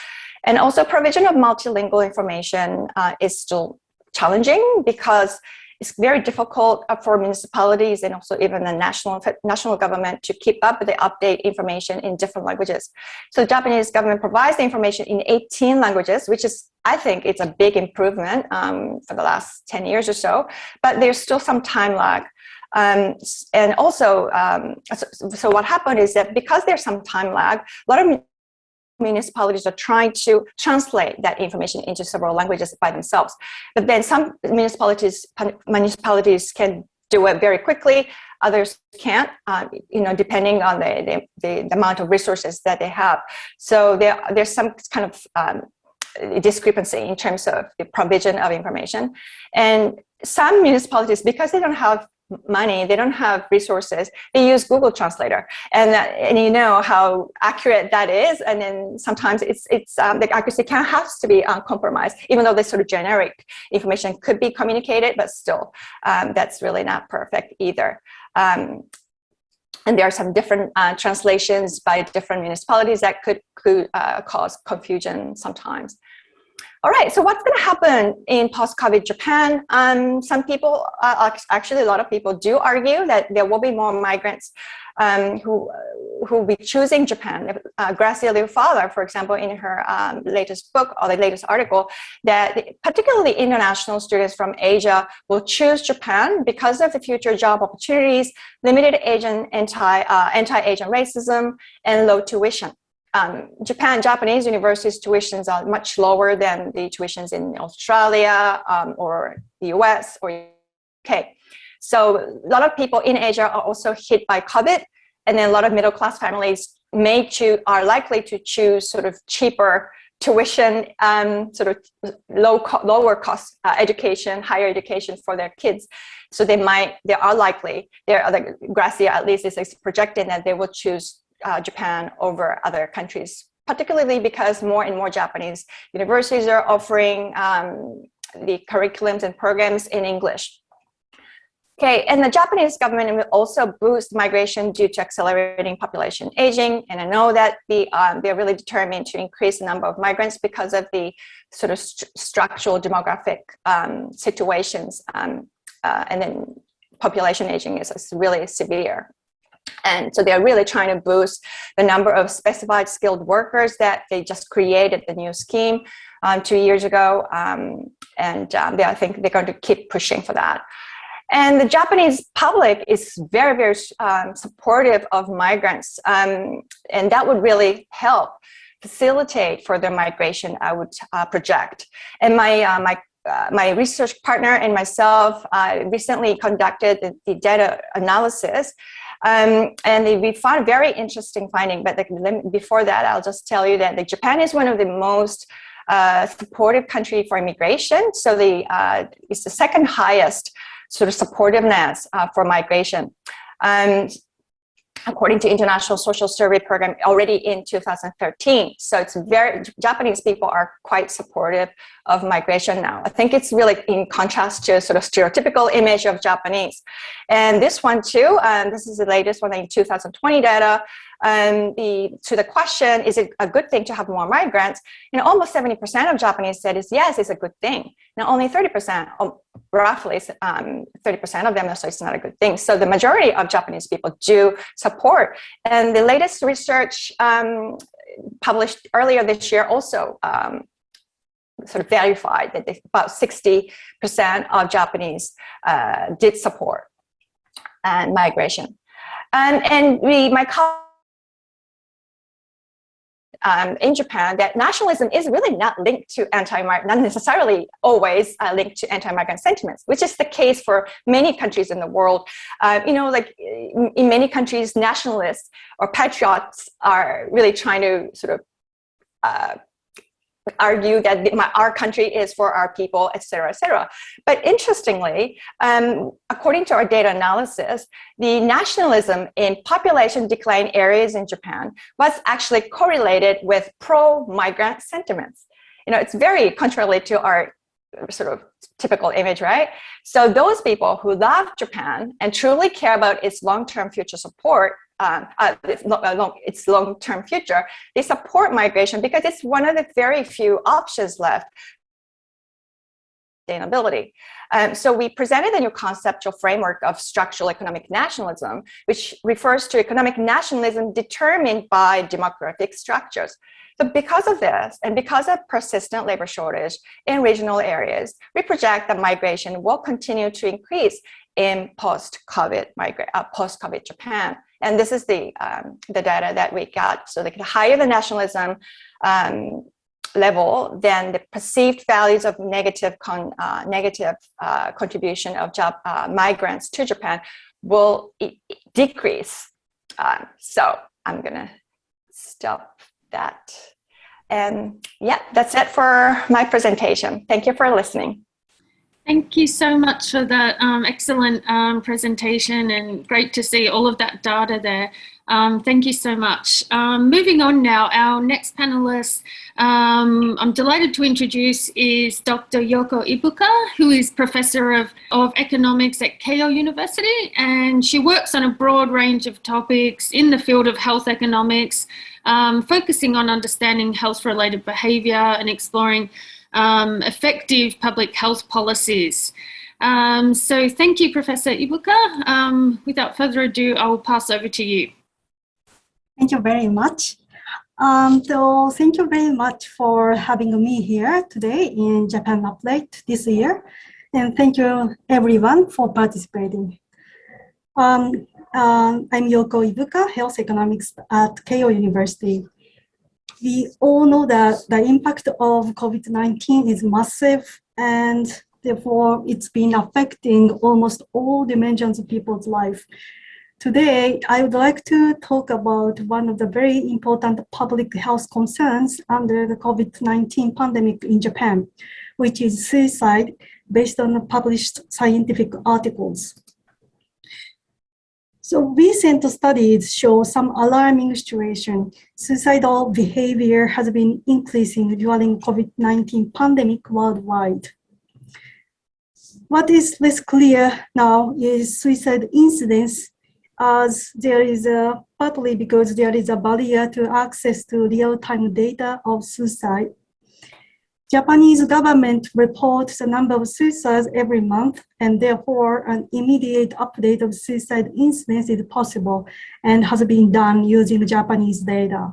And also provision of multilingual information uh, is still challenging because it's very difficult uh, for municipalities and also even the national national government to keep up with the update information in different languages. So the Japanese government provides the information in 18 languages, which is, I think it's a big improvement um, for the last 10 years or so, but there's still some time lag. Um, and also, um, so, so, what happened is that because there's some time lag, a lot of municipalities are trying to translate that information into several languages by themselves. But then some municipalities municipalities can do it very quickly, others can't, uh, you know, depending on the, the, the, amount of resources that they have. So there, there's some kind of um, discrepancy in terms of the provision of information. And some municipalities, because they don't have money, they don't have resources, they use Google Translator. And, uh, and you know how accurate that is. And then sometimes it's, it's um, the accuracy can has to be um, compromised, even though this sort of generic information could be communicated, but still, um, that's really not perfect either. Um, and there are some different uh, translations by different municipalities that could, could uh, cause confusion sometimes. All right, so what's going to happen in post-COVID Japan? Um, some people, uh, actually a lot of people do argue that there will be more migrants um, who who will be choosing Japan. Uh, Gracia Liu-Farrer, for example, in her um, latest book or the latest article, that particularly international students from Asia will choose Japan because of the future job opportunities, limited Asian anti uh, anti-Asian racism, and low tuition um, Japan, Japanese universities tuitions are much lower than the tuitions in Australia um, or the US or UK. So a lot of people in Asia are also hit by COVID and then a lot of middle class families may choose, are likely to choose sort of cheaper tuition, um, sort of low co lower cost uh, education, higher education for their kids. So they might, they are likely, they're, the Gracia at least is projecting that they will choose uh, Japan over other countries, particularly because more and more Japanese universities are offering um, the curriculums and programs in English. Okay, and the Japanese government will also boost migration due to accelerating population aging. And I know that the, um, they're really determined to increase the number of migrants because of the sort of st structural demographic um, situations. Um, uh, and then population aging is, is really severe. And so they're really trying to boost the number of specified skilled workers that they just created the new scheme um, two years ago. Um, and um, they, I think they're going to keep pushing for that. And the Japanese public is very, very um, supportive of migrants. Um, and that would really help facilitate further migration, I would uh, project. And my, uh, my, uh, my research partner and myself uh, recently conducted the, the data analysis um, and we found a very interesting finding, but the, before that, I'll just tell you that Japan is one of the most uh, supportive country for immigration. So the, uh, it's the second highest sort of supportiveness uh, for migration. And according to International Social Survey Program already in 2013. So it's very, Japanese people are quite supportive of migration now. I think it's really in contrast to sort of stereotypical image of Japanese. And this one too, um, this is the latest one in 2020 data, um, the, to the question, is it a good thing to have more migrants? You know, almost 70% of Japanese said is yes, it's a good thing. Now only 30%, um, roughly 30% um, of them say it's not a good thing. So the majority of Japanese people do support. And the latest research um, published earlier this year also um, sort of verified that they, about 60% of Japanese uh, did support and migration. And, and we, my colleague um, in Japan that nationalism is really not linked to anti-migrant, not necessarily always uh, linked to anti-migrant sentiments, which is the case for many countries in the world. Uh, you know, like in, in many countries, nationalists or patriots are really trying to sort of uh, argue that my, our country is for our people, etc., etc. But interestingly, um, according to our data analysis, the nationalism in population decline areas in Japan was actually correlated with pro-migrant sentiments. You know, it's very contrary to our sort of typical image, right? So those people who love Japan and truly care about its long-term future support um, uh, its uh, long-term future, they support migration because it's one of the very few options left sustainability. Um, so we presented a new conceptual framework of structural economic nationalism, which refers to economic nationalism determined by demographic structures. So because of this, and because of persistent labor shortage in regional areas, we project that migration will continue to increase in post-COVID uh, post-COVID Japan. And this is the, um, the data that we got. So the higher the nationalism um, level, then the perceived values of negative, con, uh, negative uh, contribution of job uh, migrants to Japan will decrease. Um, so I'm gonna stop that. And yeah, that's it for my presentation. Thank you for listening.
Thank you so much for that um, excellent um, presentation and great to see all of that data there. Um, thank you so much. Um, moving on now, our next panelist um, I'm delighted to introduce is Dr. Yoko Ibuka, who is Professor of, of Economics at Keio University, and she works on a broad range of topics in the field of health economics, um, focusing on understanding health-related behaviour and exploring um, effective public health policies. Um, so thank you, Professor Ibuka. Um, without further ado, I will pass over to you.
Thank you very much. Um, so thank you very much for having me here today in Japan Update this year. And thank you everyone for participating. Um, um, I'm Yoko Ibuka, Health Economics at Keio University we all know that the impact of COVID-19 is massive and therefore it's been affecting almost all dimensions of people's life. today I would like to talk about one of the very important public health concerns under the COVID-19 pandemic in Japan, which is suicide based on published scientific articles. So recent studies show some alarming situation. Suicidal behavior has been increasing during COVID-19 pandemic worldwide. What is less clear now is suicide incidence as there is a partly because there is a barrier to access to real-time data of suicide Japanese government reports the number of suicides every month, and therefore an immediate update of suicide incidents is possible and has been done using Japanese data.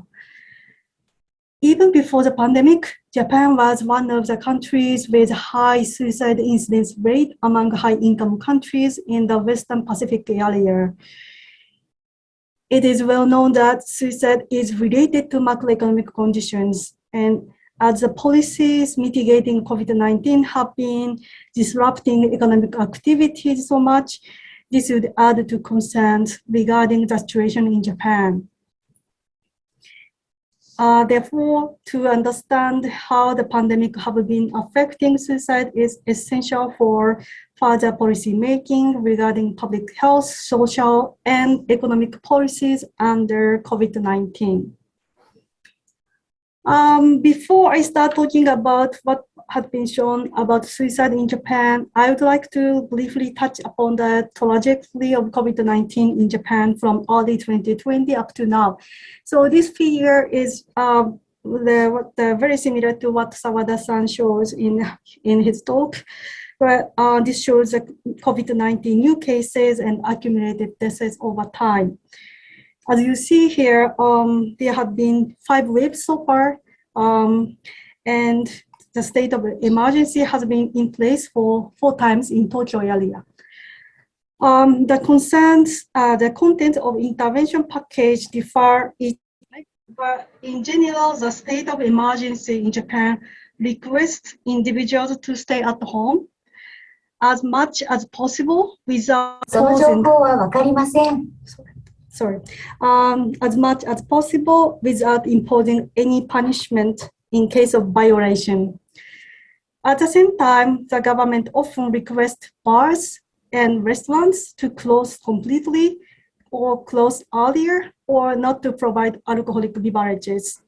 Even before the pandemic, Japan was one of the countries with high suicide incidence rate among high-income countries in the Western Pacific area. It is well known that suicide is related to macroeconomic conditions and as the policies mitigating COVID-19 have been disrupting economic activities so much, this would add to concerns regarding the situation in Japan. Uh, therefore, to understand how the pandemic have been affecting suicide is essential for further policy making regarding public health, social, and economic policies under COVID-19. Um, before I start talking about what had been shown about suicide in Japan, I would like to briefly touch upon the trajectory of COVID-19 in Japan from early 2020 up to now. So this figure is uh, the, the, very similar to what Sawada-san shows in, in his talk. But uh, this shows the COVID-19 new cases and accumulated deaths over time. As you see here, um, there have been five waves so far, um, and the state of emergency has been in place for four times in Tokyo area. Um, the concerns, uh, the content of intervention package differ, but in general, the state of emergency in Japan requests individuals to stay at home as much as possible without
そ
sorry, um, as much as possible without imposing any punishment in case of violation. At the same time, the government often requests bars and restaurants to close completely or close earlier or not to provide alcoholic beverages.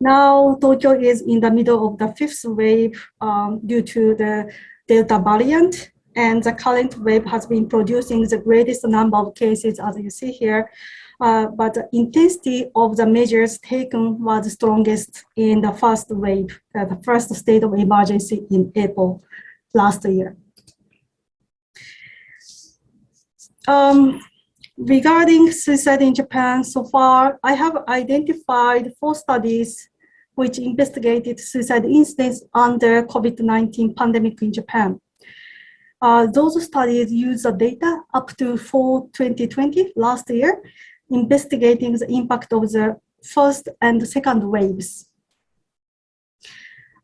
Now, Tokyo is in the middle of the fifth wave um, due to the Delta variant and the current wave has been producing the greatest number of cases as you see here. Uh, but the intensity of the measures taken was strongest in the first wave, uh, the first state of emergency in April last year. Um, regarding suicide in Japan, so far I have identified four studies which investigated suicide incidents under COVID-19 pandemic in Japan. Uh, those studies use the data up to fall 2020, last year, investigating the impact of the first and second waves.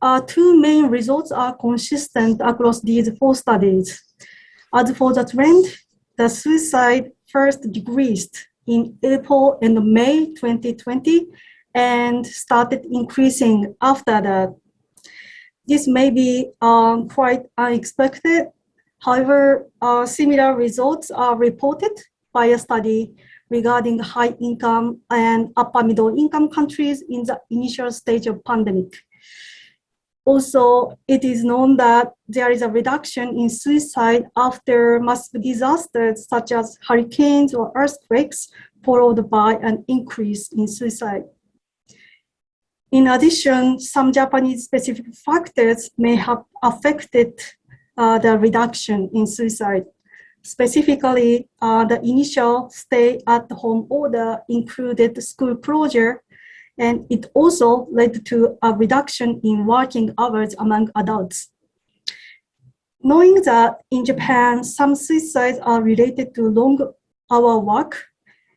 Uh, two main results are consistent across these four studies. As for the trend, the suicide first decreased in April and May 2020 and started increasing after that. This may be um, quite unexpected However, uh, similar results are reported by a study regarding high income and upper middle income countries in the initial stage of pandemic. Also, it is known that there is a reduction in suicide after massive disasters such as hurricanes or earthquakes, followed by an increase in suicide. In addition, some Japanese specific factors may have affected uh, the reduction in suicide. Specifically, uh, the initial stay-at-home order included school closure, and it also led to a reduction in working hours among adults. Knowing that in Japan, some suicides are related to long hour work,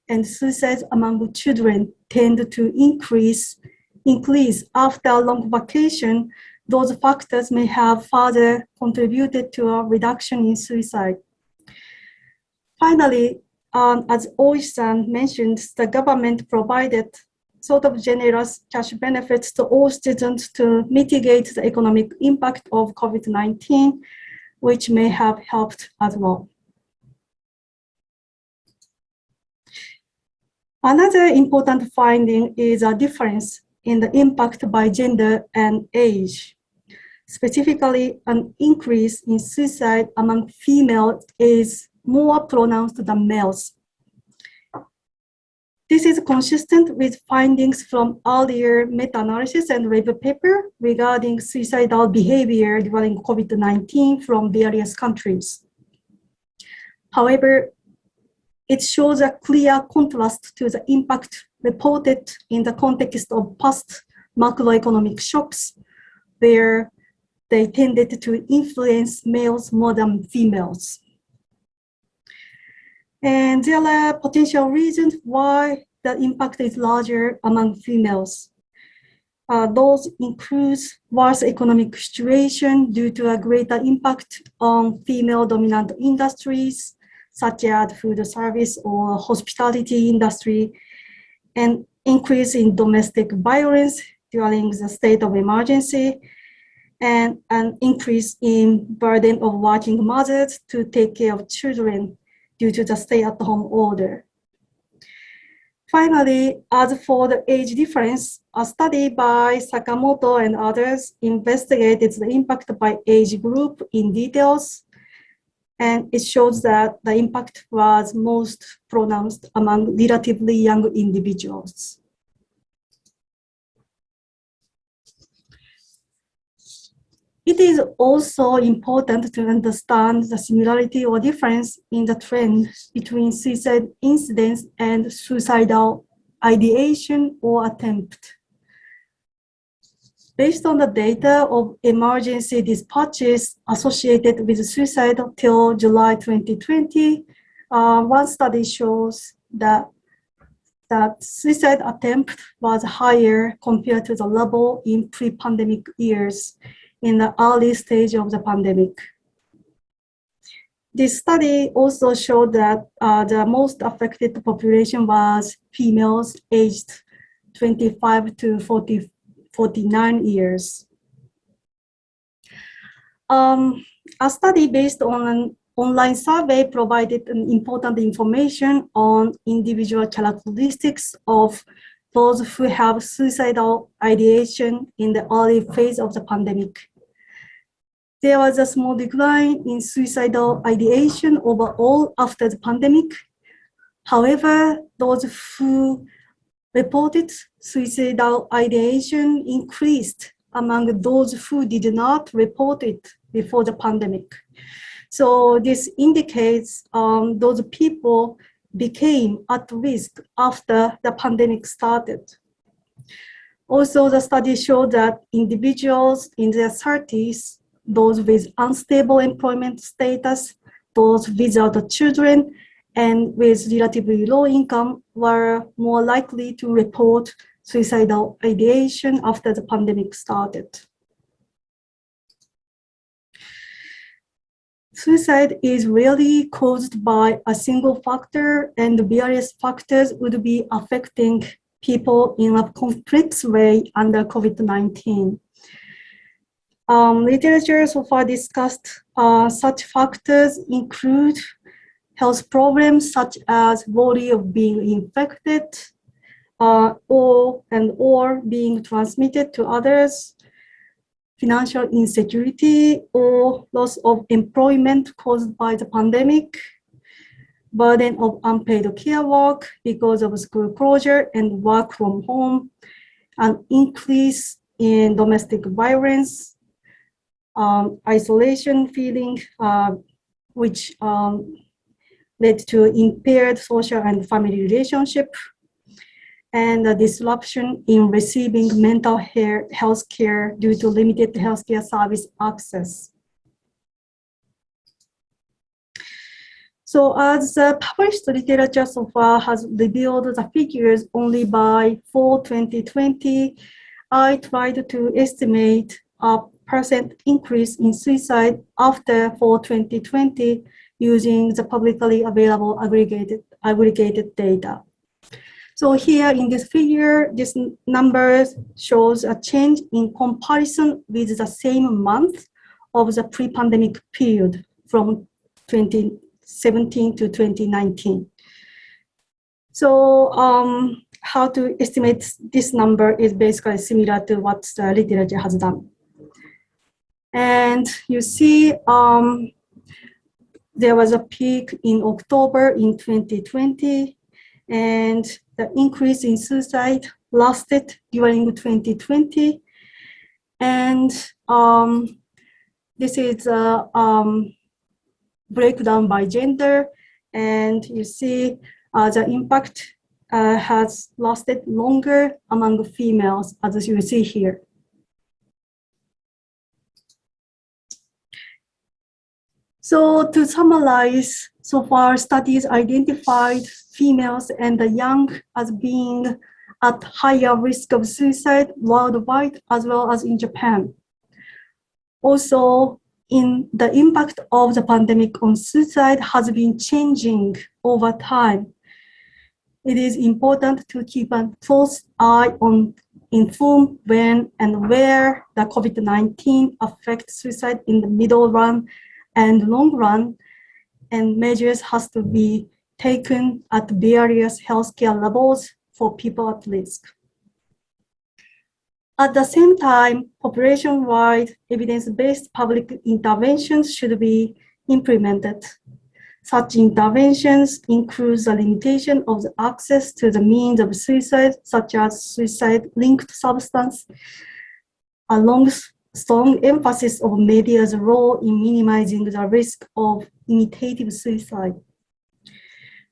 and suicides among children tend to increase, increase after long vacation, those factors may have further contributed to a reduction in suicide. Finally, um, as Oisan mentioned, the government provided sort of generous cash benefits to all students to mitigate the economic impact of COVID-19, which may have helped as well. Another important finding is a difference in the impact by gender and age. Specifically, an increase in suicide among females is more pronounced than males. This is consistent with findings from earlier meta-analysis and review paper regarding suicidal behavior during COVID-19 from various countries. However, it shows a clear contrast to the impact reported in the context of past macroeconomic shocks, where they tended to influence males more than females. And there are potential reasons why the impact is larger among females. Uh, those include worse economic situation due to a greater impact on female dominant industries, such as food service or hospitality industry, and increase in domestic violence during the state of emergency, and an increase in burden of working mothers to take care of children due to the stay-at-home order. Finally, as for the age difference, a study by Sakamoto and others investigated the impact by age group in details, and it shows that the impact was most pronounced among relatively young individuals. It is also important to understand the similarity or difference in the trend between suicide incidents and suicidal ideation or attempt. Based on the data of emergency dispatches associated with suicide till July 2020, uh, one study shows that that suicide attempt was higher compared to the level in pre-pandemic years in the early stage of the pandemic. This study also showed that uh, the most affected population was females aged 25 to 40, 49 years. Um, a study based on an online survey provided an important information on individual characteristics of those who have suicidal ideation in the early phase of the pandemic. There was a small decline in suicidal ideation overall after the pandemic. However, those who reported suicidal ideation increased among those who did not report it before the pandemic. So this indicates um, those people became at risk after the pandemic started. Also, the study showed that individuals in their 30s, those with unstable employment status, those without children, and with relatively low income were more likely to report suicidal ideation after the pandemic started. Suicide is rarely caused by a single factor and various factors would be affecting people in a complex way under COVID-19. Um, literature so far discussed uh, such factors include health problems such as worry of being infected uh, or and or being transmitted to others, financial insecurity or loss of employment caused by the pandemic, burden of unpaid care work because of school closure and work from home, an increase in domestic violence, um, isolation feeling, uh, which um, led to impaired social and family relationship, and a disruption in receiving mental health care due to limited healthcare service access. So as uh, published literature so far has revealed the figures only by fall 2020, I tried to estimate a percent increase in suicide after fall 2020 using the publicly available aggregated aggregated data. So here in this figure, this number shows a change in comparison with the same month of the pre-pandemic period from 2017 to 2019. So um, how to estimate this number is basically similar to what the literature has done. And you see um, there was a peak in October in 2020, and the increase in suicide lasted during 2020. And um, this is a um, breakdown by gender, and you see uh, the impact uh, has lasted longer among females, as you see here. So to summarize, so far studies identified females and the young as being at higher risk of suicide worldwide as well as in Japan. Also, in the impact of the pandemic on suicide has been changing over time. It is important to keep a close eye on inform when and where the COVID-19 affects suicide in the middle run and long run, and measures has to be taken at various healthcare levels for people at risk. At the same time, population-wide evidence-based public interventions should be implemented. Such interventions include the limitation of the access to the means of suicide, such as suicide-linked substance, along strong emphasis of media's role in minimizing the risk of imitative suicide.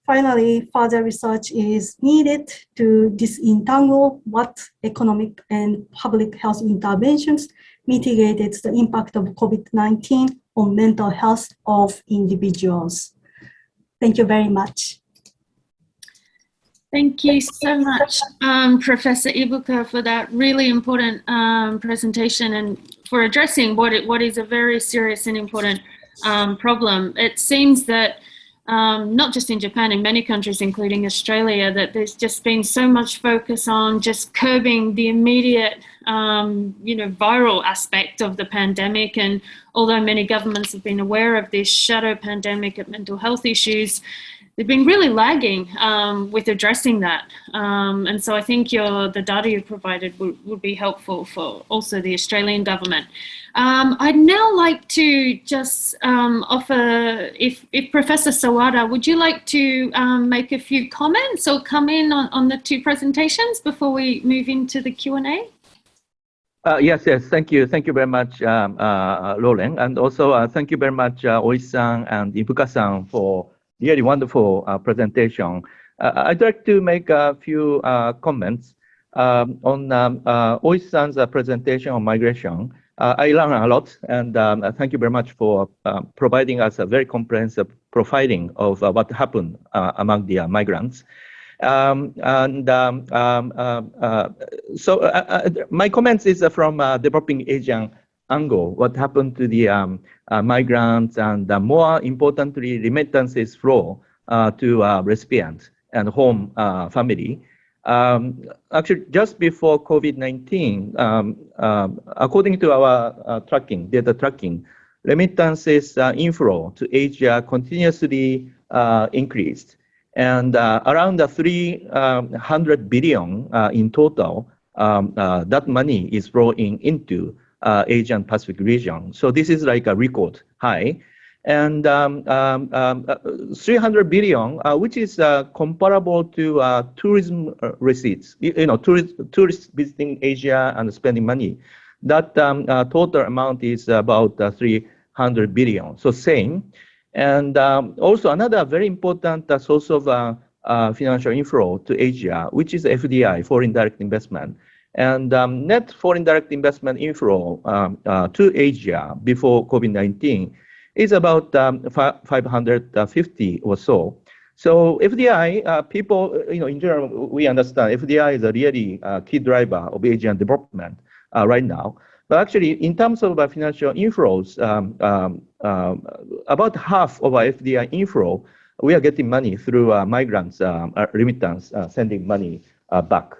Finally, further research is needed to disentangle what economic and public health interventions mitigated the impact of COVID-19 on mental health of individuals. Thank you very much.
Thank you so much, um, Professor Ibuka, for that really important um, presentation and for addressing what, it, what is a very serious and important um, problem. It seems that um, not just in Japan, in many countries, including Australia, that there's just been so much focus on just curbing the immediate, um, you know, viral aspect of the pandemic. And although many governments have been aware of this shadow pandemic of mental health issues, they've been really lagging um, with addressing that. Um, and so I think your, the data you provided would, would be helpful for also the Australian government. Um, I'd now like to just um, offer, if, if Professor Sawada, would you like to um, make a few comments or come in on, on the two presentations before we move into the Q&A?
Uh, yes, yes, thank you. Thank you very much, um, uh, Lauren. And also uh, thank you very much, uh, Oi-san and Ibuka-san for really wonderful uh, presentation. Uh, I'd like to make a few uh, comments um, on um, uh, Oi-san's presentation on migration. Uh, I learned a lot, and um, uh, thank you very much for uh, providing us a very comprehensive profiling of uh, what happened uh, among the uh, migrants. Um, and um, um so my comments is from developing Asian angle, what happened to the um, migrants, and more importantly, remittances flow to recipients and home family. Um, actually, just before COVID-19, um, um, according to our uh, tracking, data tracking, remittances uh, inflow to Asia continuously uh, increased. And uh, around 300 um, billion uh, in total, um, uh, that money is flowing into Asian Pacific region. So this is like a record high and um, um, um, uh, 300 billion, uh, which is uh, comparable to uh, tourism uh, receipts. You, you, know, tourist, tourists visiting Asia and spending money. That um, uh, total amount is about 300 billion. So same. And um, also another very important source of financial inflow to Asia, which is FDI, foreign direct investment. And um, net foreign direct investment inflow to Asia before COVID-19 is about um, 550 or so. So FDI, uh, people, uh, you know, in general, we understand FDI is a really uh, key driver of Asian development uh, right now. But actually, in terms of uh, financial inflows, um, um, um, about half of our FDI inflow we are getting money through uh, migrants, um, uh, remittance, uh, sending money uh, back.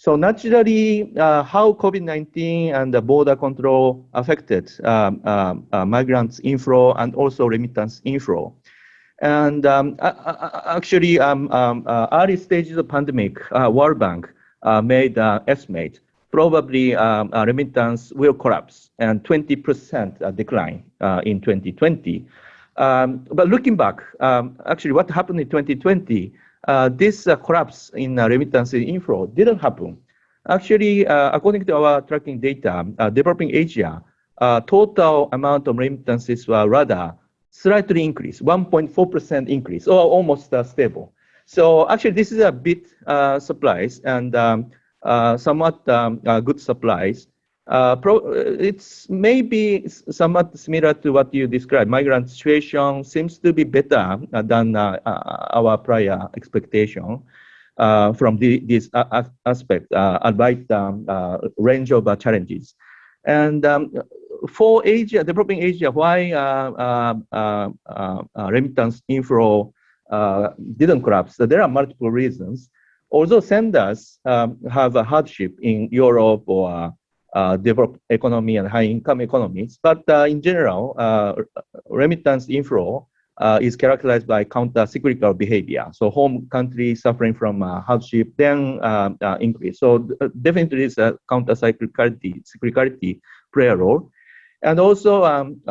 So naturally, uh, how COVID-19 and the border control affected um, um uh, migrants inflow and also remittance inflow. And um, actually, um, um, early stages of pandemic, World Bank made an estimate probably um, remittance will collapse and 20% decline in 2020. Um, but looking back, um, actually what happened in 2020, uh, this uh, collapse in uh, remittance inflow didn't happen. Actually, uh, according to our tracking data, uh, developing Asia, uh, total amount of remittances were rather slightly increased, 1.4% increase, or almost stable. So actually, this is a bit surprise and um, somewhat um, good supplies. Uh, pro, it's maybe somewhat similar to what you described. Migrant situation seems to be better than uh, uh our prior expectation uh, from the, this aspect, uh, albeit um, uh, range of challenges. And um, for Asia, developing Asia, why remittance inflow didn't collapse? So there are multiple reasons. Although senders um, have a hardship in Europe or uh, developed economy and high income economies. But uh, in general, uh, remittance inflow uh, is characterized by counter-cyclical behavior. So home country suffering from uh, hardship then uh, increase. So definitely this counter-cyclicality cyclicality play a role. And also um,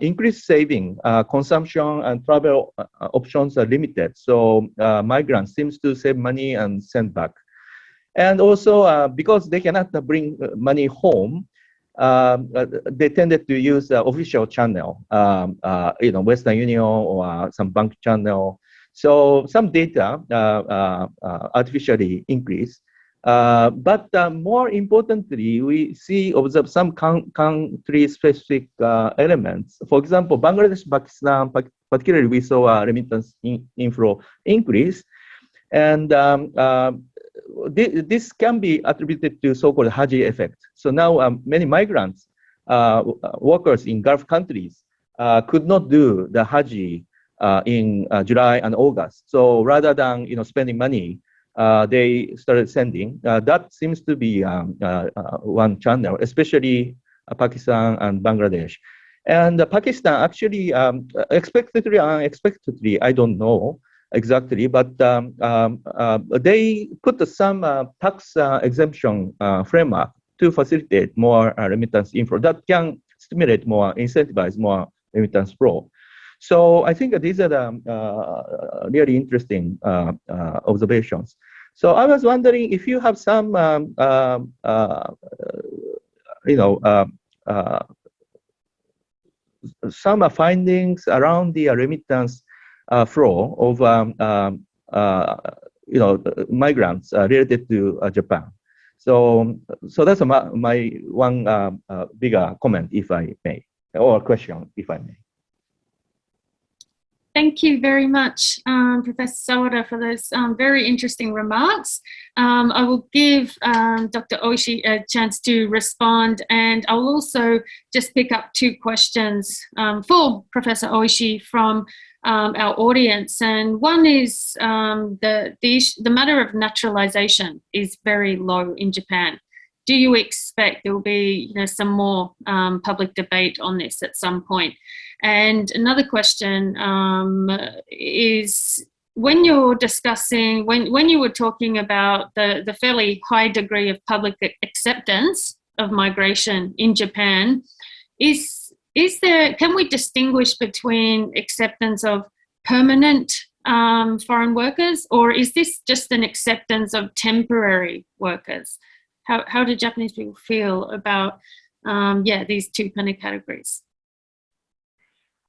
increased saving, consumption and travel options are limited. So migrants seems to save money and send back. And also uh, because they cannot bring money home, um, uh, they tended to use the official channel, um, uh, you know, Western Union or some bank channel. So some data artificially increase. Uh, but uh, more importantly, we see observe some country-specific uh, elements. For example, Bangladesh, Pakistan, particularly we saw a remittance in inflow increase, and um, this can be attributed to so-called Haji effect. So now um, many migrants, uh, workers in Gulf countries uh, could not do the Haji uh, in uh, July and August. So rather than you know spending money, uh, they started sending. Uh, that seems to be um, one channel, especially Pakistan and Bangladesh. And Pakistan actually um, expectedly, unexpectedly, I don't know, exactly, but um, um, uh, they put some uh, tax uh, exemption uh, framework to facilitate more uh, remittance inflow that can stimulate more, incentivize more remittance flow. So I think these are the really interesting observations. So I was wondering if you have some, um, um you know, some findings around the remittance flow of um, um, uh, you know migrants uh, related to Japan. So so that's my, my one bigger comment, if I may, or question, if I may.
Thank you very much, um, Professor Sawada, for those um, very interesting remarks. Um, I will give um, Dr. Oishi a chance to respond, and I'll also just pick up two questions um, for Professor Oishi from um, our audience. And one is um, the, the, the matter of naturalization is very low in Japan. Do you expect there will be you know, some more um, public debate on this at some point? And another question um, is when you're discussing, when, when you were talking about the, the fairly high degree of public acceptance of migration in Japan, is is there, can we distinguish between acceptance of permanent um, foreign workers, or is this just an acceptance of temporary workers? How, how do Japanese people feel about, um, yeah, these two kind of categories?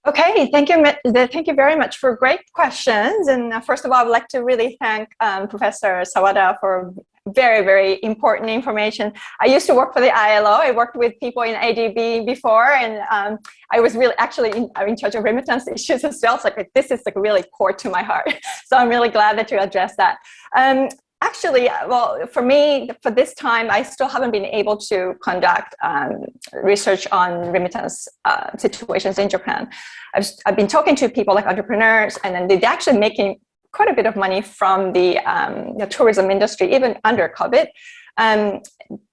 Okay, thank you, thank you very much for great questions. And uh, first of all, I would like to really thank um, Professor Sawada for very, very important information. I used to work for the ILO. I worked with people in ADB before, and um, I was really actually in, in, charge of remittance issues as well. So like, this is like really core to my heart. So I'm really glad that you addressed that. Um, actually, well, for me, for this time, I still haven't been able to conduct um, research on remittance uh, situations in Japan. I've, I've been talking to people like entrepreneurs, and then they're actually making quite a bit of money from the, um, the tourism industry, even under COVID. Um,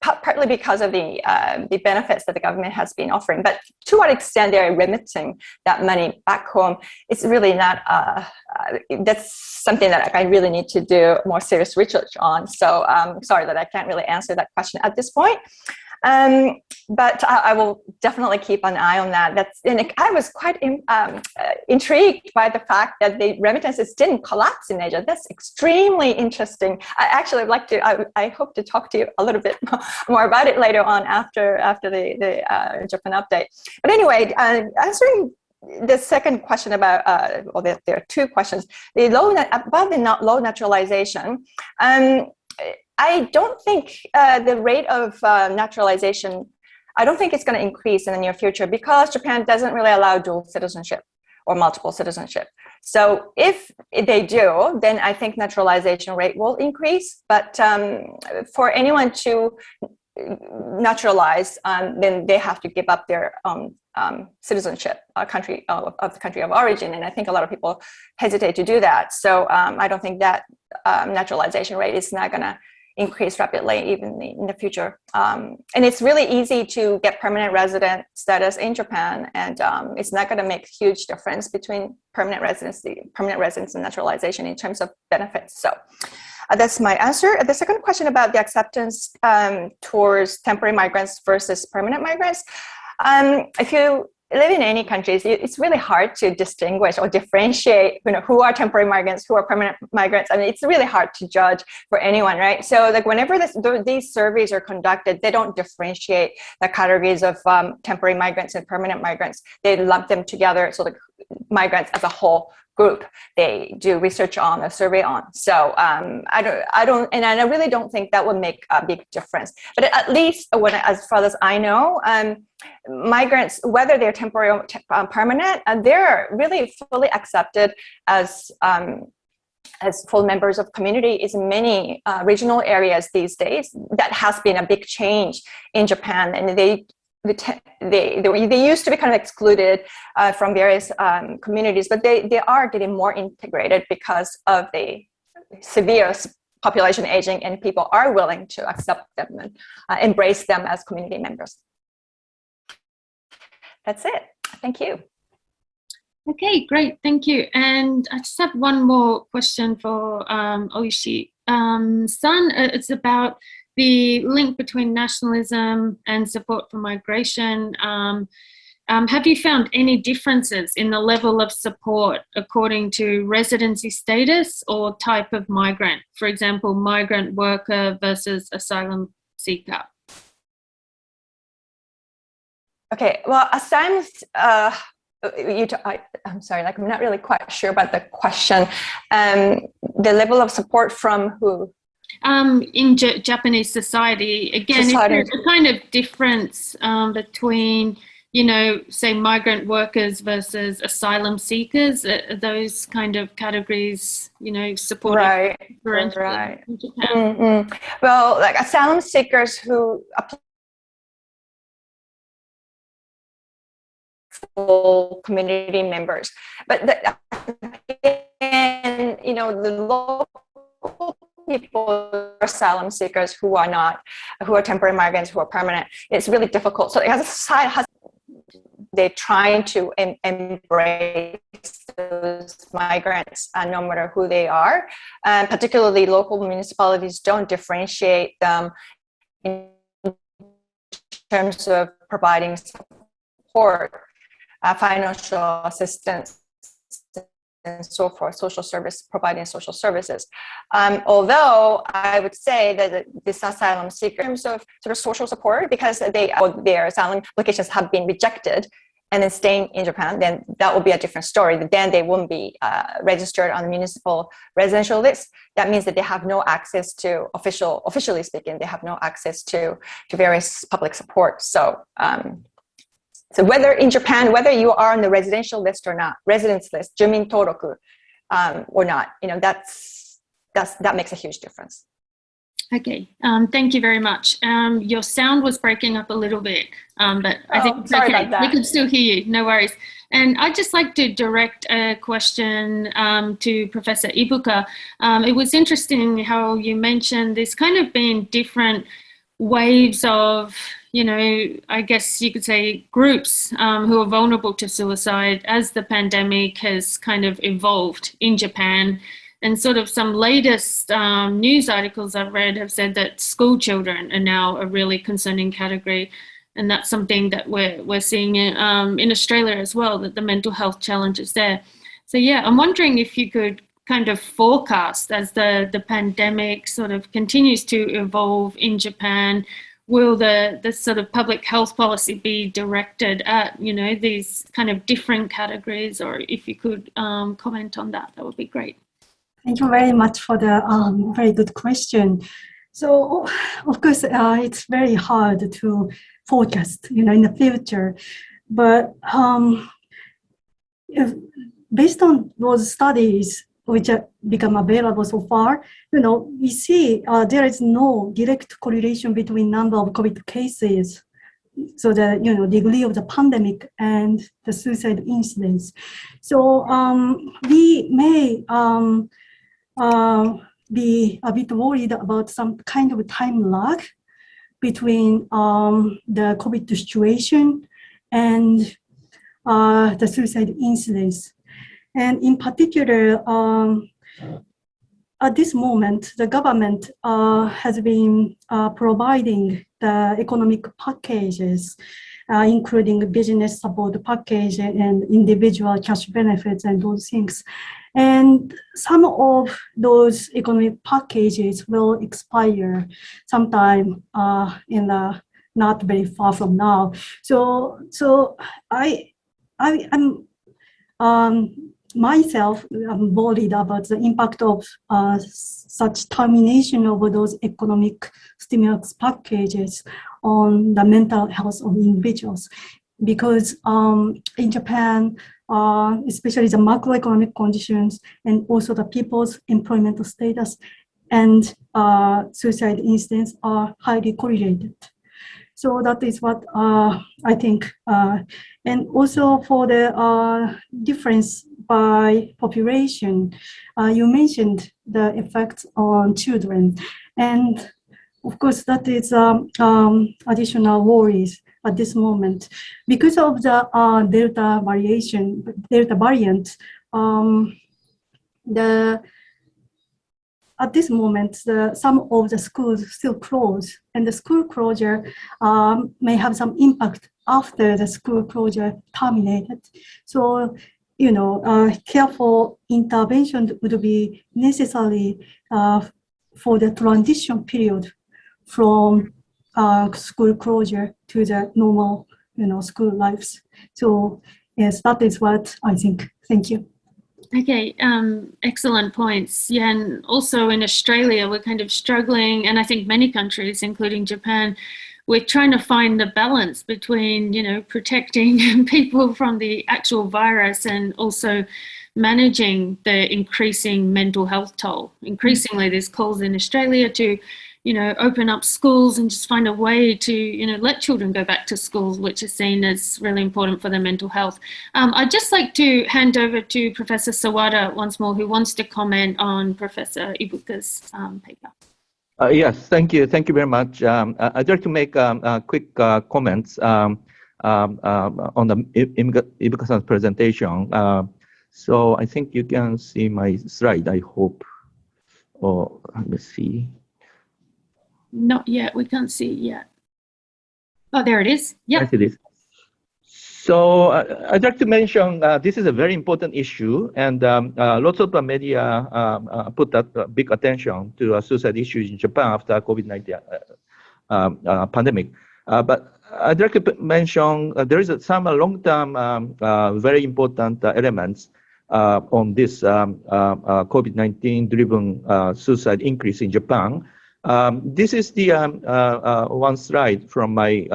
partly because of the, uh, the benefits that the government has been offering. But to what extent they're remitting that money back home, it's really not, uh, uh, that's something that I really need to do more serious research on. So um, sorry that I can't really answer that question at this point. Um, but I, I, will definitely keep an eye on that. That's and I was quite in, um, uh, intrigued by the fact that the remittances didn't collapse in Asia. That's extremely interesting. I actually would like to. I, I hope to talk to you a little bit more about it later on after after the the uh, Japan update. But anyway, uh, answering the second question about, uh, well, there, there, are two questions. The low, about the not low naturalization, um, I don't think uh, the rate of uh, naturalization, I don't think it's going to increase in the near future because Japan doesn't really allow dual citizenship or multiple citizenship. So if they do, then I think naturalization rate will increase. But um, for anyone to naturalize, um, then they have to give up their um, um, citizenship, uh, country uh, of the country of origin, and I think a lot of people hesitate to do that. So um, I don't think that um, naturalization rate is not going to increase rapidly even in the future. Um, and it's really easy to get permanent resident status in Japan, and um, it's not going to make huge difference between permanent residency, permanent residence and naturalization in terms of benefits. So uh, that's my answer. The second question about the acceptance um, towards temporary migrants versus permanent migrants. Um, if you live in any countries, it's really hard to distinguish or differentiate, you know, who are temporary migrants, who are permanent migrants. I mean, it's really hard to judge for anyone, right? So like whenever this, these surveys are conducted, they don't differentiate the categories of um, temporary migrants and permanent migrants. They lump them together, so the migrants as a whole group they do research on a survey on. So um, i don't i don't and i really don't think that would make a big difference. But at least when as far as i know um, migrants whether they're temporary or uh, permanent and they're really fully accepted as um, as full members of community is many uh, regional areas these days. That has been a big change in Japan and they they, they, they used to be kind of excluded uh, from various um, communities, but they, they are getting more integrated because of the severe population aging and people are willing to accept them and uh, embrace them as community members. That's it. Thank you.
Okay, great. Thank you. And I just have one more question for um, Oishi. Um, uh, it's about the link between nationalism and support for migration. Um, um, have you found any differences in the level of support according to residency status or type of migrant? For example, migrant worker versus asylum seeker.
Okay, well, asylum, uh, you I, am sorry, like I'm not really quite sure about the question. Um, the level of support from who?
Um, in J Japanese society, again, society. is there a kind of difference um, between, you know, say migrant workers versus asylum seekers? Are those kind of categories, you know, supported?
Right, right. Mm -hmm. Well, like asylum seekers who apply community members, but the, and you know the local people asylum seekers who are not, who are temporary migrants, who are permanent, it's really difficult. So as a society, they're trying to em embrace those migrants uh, no matter who they are. And particularly local municipalities don't differentiate them in terms of providing support, uh, financial assistance, and so forth, social service, providing social services. Um, although I would say that this asylum seekers, in terms of sort of social support, because they their asylum applications have been rejected and then staying in Japan, then that will be a different story. Then they won't be uh, registered on the municipal residential list. That means that they have no access to official, officially speaking, they have no access to, to various public support. So um, so whether in Japan, whether you are on the residential list or not, residence list, Jumin Toroku, um, or not, you know, that's, that's, that makes a huge difference.
Okay, um, thank you very much. Um, your sound was breaking up a little bit, um, but I
Oh,
think it's okay. We can still hear you, no worries. And I'd just like to direct a question um, to Professor Ibuka. Um, it was interesting how you mentioned there's kind of been different waves of, you know, I guess you could say groups um, who are vulnerable to suicide as the pandemic has kind of evolved in Japan. And sort of some latest um, news articles I've read have said that school children are now a really concerning category. And that's something that we're, we're seeing in, um, in Australia as well, that the mental health challenges there. So yeah, I'm wondering if you could kind of forecast as the, the pandemic sort of continues to evolve in Japan, will the, the sort of public health policy be directed at, you know, these kind of different categories or if you could um, comment on that, that would be great.
Thank you very much for the um, very good question. So, of course, uh, it's very hard to forecast, you know, in the future. But um, if, based on those studies which have become available so far, you know, we see uh, there is no direct correlation between number of COVID cases, so the you know degree of the pandemic and the suicide incidents. So um, we may um, uh, be a bit worried about some kind of time lag between um, the COVID situation and uh, the suicide incidence. And in particular, um, at this moment, the government uh, has been uh, providing the economic packages, uh, including business support package and individual cash benefits and those things. And some of those economic packages will expire sometime uh, in the not very far from now. So, so I, I am um, myself I'm worried about the impact of uh, such termination of those economic stimulus packages on the mental health of individuals. Because um, in Japan, uh, especially the macroeconomic conditions and also the people's employment status and uh, suicide incidents are highly correlated. So that is what uh, I think. Uh, and also for the uh, difference by population, uh, you mentioned the effects on children. And of course, that is um, um, additional worries at this moment. Because of the uh, Delta variation, Delta variant, um, the at this moment, the, some of the schools still closed, and the school closure um, may have some impact after the school closure terminated. So, you know, uh, careful intervention would be necessary uh, for the transition period from uh, school closure to the normal, you know, school lives. So, yes, that is what I think. Thank you.
Okay, um, excellent points. Yeah, and also in Australia, we're kind of struggling, and I think many countries, including Japan, we're trying to find the balance between, you know, protecting people from the actual virus and also managing the increasing mental health toll. Increasingly, there's calls in Australia to, you know, open up schools and just find a way to, you know, let children go back to schools, which is seen as really important for their mental health. Um, I'd just like to hand over to Professor Sawada once more, who wants to comment on Professor Ibuka's um, paper.
Uh, yes, thank you. Thank you very much. Um, I'd like to make um, uh, quick uh, comments um, um, um, on the Ibuka-san's presentation. Uh, so I think you can see my slide, I hope. Or let me see.
Not yet, we can't see it yet. Oh, there it is.
I
Yep.
see this. So uh, I'd like to mention uh, this is a very important issue, and um, uh, lots of the media um, uh, put that uh, big attention to uh, suicide issues in Japan after COVID-19 uh, um, uh, pandemic. Uh, but I'd like to mention uh, there is some uh, long-term, um, uh, very important uh, elements uh, on this um, uh, uh, COVID-19 driven uh, suicide increase in Japan. Um, this is the uh, uh, one slide from my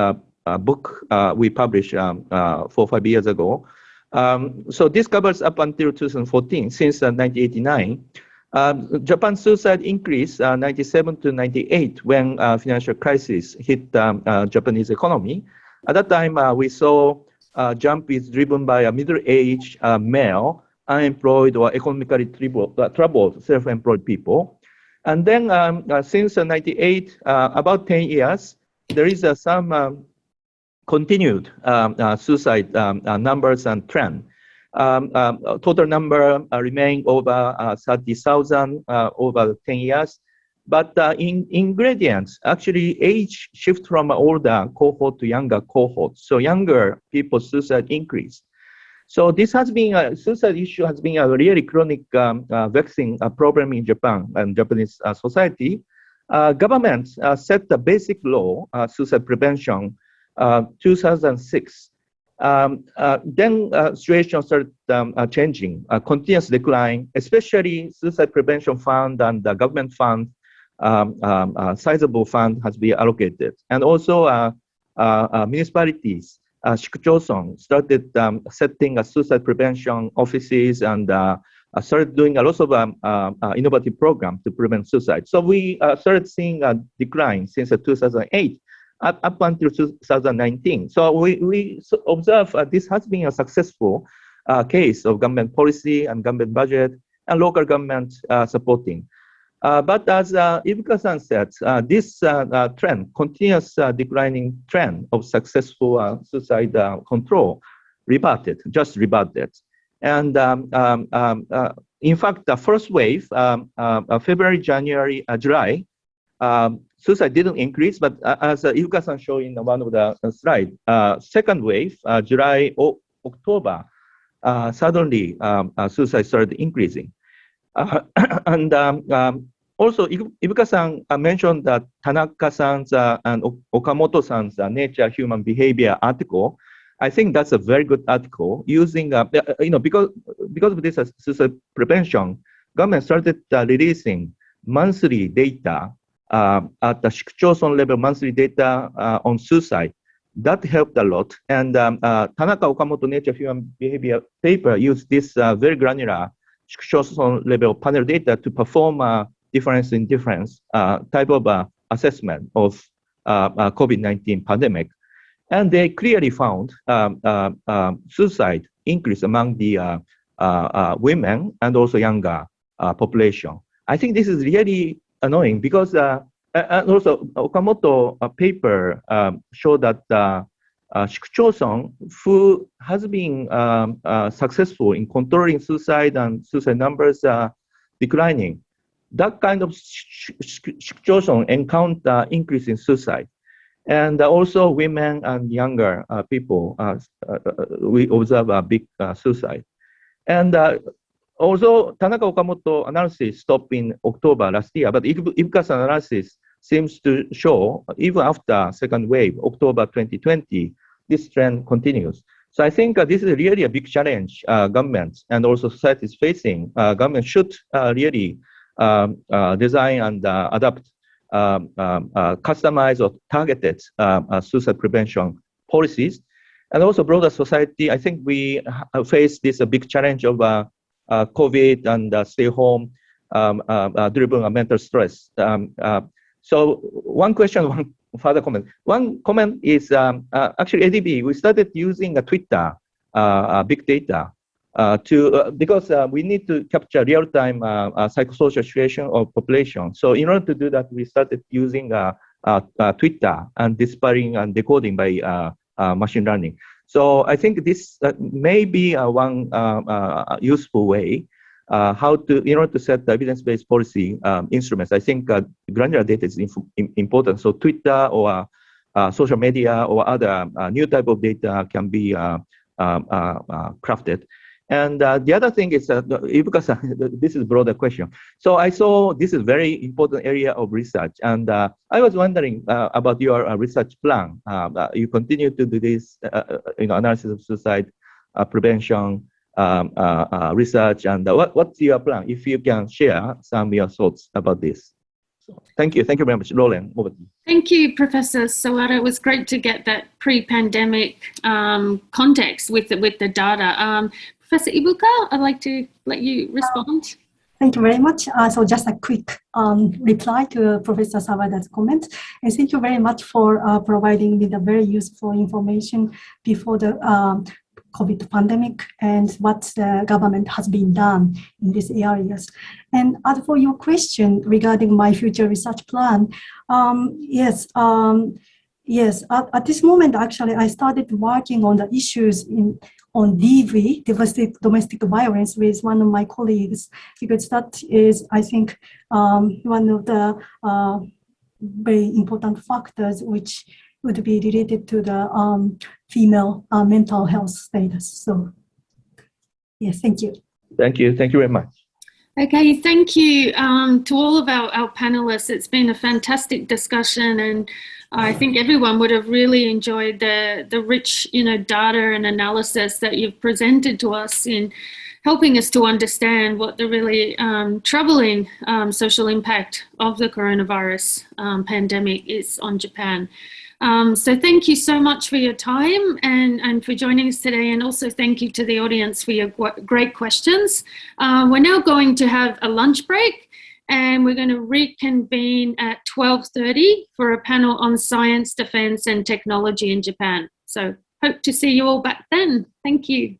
uh, uh, book uh, we published um, uh, four or five years ago. Um, so this covers up until 2014, since uh, 1989. Um, Japan suicide increased uh, 97 to 98 when uh, financial crisis hit um, uh, Japanese economy. At that time, we saw uh, jump is driven by a middle-aged male, unemployed or economically troubled, troubled self-employed people. And then um, since 98, about 10 years, there is some um, continued um, suicide um, numbers and trend um, um, total number uh, remain over uh, 30,000 uh, over 10 years. But uh, in ingredients, actually age shift from older cohort to younger cohort. So younger people suicide increase. So this has been a suicide issue has been a really chronic um, uh, vexing uh, problem in Japan and Japanese uh, society. government set the basic law, suicide prevention, 2006. Um, uh, then uh, situation started um, uh, changing, a continuous decline, especially suicide prevention fund and the government fund, um, um sizable fund has been allocated. And also uh, uh, municipalities, uh, started um, setting a suicide prevention offices and started doing a lot of um, innovative programs to prevent suicide. So we started seeing a decline since 2008 up, up until 2019. So we, we observe uh, this has been a successful uh, case of government policy and government budget and local government uh, supporting. Uh, but as uh, Ibuka-san said, uh, this uh, trend, continuous declining trend of successful suicide control reverted, just reverted. And um, um, um, in fact, the first wave, um, February, January, July, um, suicide didn't increase, but uh, as uh, Ibuka-san showed in one of the uh, slides, uh, second wave, uh, July, o October, uh, suddenly um, uh, suicide started increasing. and um, um, also, Ibuka-san mentioned that Tanaka-san's and Okamoto-san's Nature Human Behavior article. I think that's a very good article using, you know, because, because of this suicide prevention, government started releasing monthly data uh, at the Shikuchoson level monthly data uh, on suicide. That helped a lot. And um, uh, Tanaka Okamoto Nature Human Behavior paper used this uh, very granular Shikuchoson level panel data to perform a difference in difference uh, type of uh, assessment of COVID-19 pandemic. And they clearly found um, um, suicide increase among the women and also younger population. I think this is really annoying because uh, and also Okamoto uh, paper um, showed that uh, uh, who has been um, uh, successful in controlling suicide and suicide numbers uh, declining, that kind of Shikuchoson encounter increase in suicide. And also women and younger uh, people, uh, we observe a big suicide. And although Tanaka Okamoto analysis stopped in October last year, but Ibuka's analysis seems to show even after second wave, October 2020, this trend continues. So I think uh, this is really a big challenge uh, governments and also society is facing. Uh, government should uh, really um, uh, design and uh, adapt um, um, customized or targeted suicide prevention policies. And also broader society, I think we face this big challenge of COVID and uh, stay home um, uh, driven mental stress. Um, so one question, one further comment. One comment is um, actually ADB, we started using a Twitter big data uh, to uh, because uh, we need to capture real-time psychosocial situation of population. So in order to do that, we started using Twitter and dispatching and decoding by machine learning. So I think this uh, may be uh, one uh, uh useful way uh, how to, in order to set the evidence-based policy um, instruments. I think uh, granular data is important. So Twitter or social media or other new type of data can be um, crafted. And uh, the other thing is, uh, because uh, this is broader question. So I saw this is very important area of research. And uh, I was wondering uh, about your research plan. you continue to do this, you know, analysis of suicide prevention um, research. And what, what's your plan? If you can share some of your thoughts about this. Thank you. Thank you very much. Roland, over to you.
Thank you, Professor Sawada. It was great to get that pre-pandemic um, context with the, with the data. Um, Professor Ibuka, I'd like to let you respond.
Thank you very much. Uh, so just a quick um, reply to Professor Sawada's comment. And thank you very much for uh, providing me the very useful information before the um, COVID pandemic and what the government has been done in these areas. And as for your question regarding my future research plan, um, yes, um, yes, at, at, this moment, actually, I started working on the issues in on DV, domestic, domestic violence, with one of my colleagues, because that is, I think, um, one of the uh, very important factors which would be related to the um, female uh, mental health status. So, yes, thank you.
Thank you. Thank you very much.
Okay, thank you um, to all of our, our panelists. It's been a fantastic discussion and I think everyone would have really enjoyed the, the rich you know, data and analysis that you've presented to us in helping us to understand what the really um, troubling um, social impact of the coronavirus um, pandemic is on Japan. Um, so thank you so much for your time and, and for joining us today. And also thank you to the audience for your great questions. Uh, we're now going to have a lunch break and we're going to reconvene at 12.30 for a panel on science, defense and technology in Japan. So hope to see you all back then. Thank you.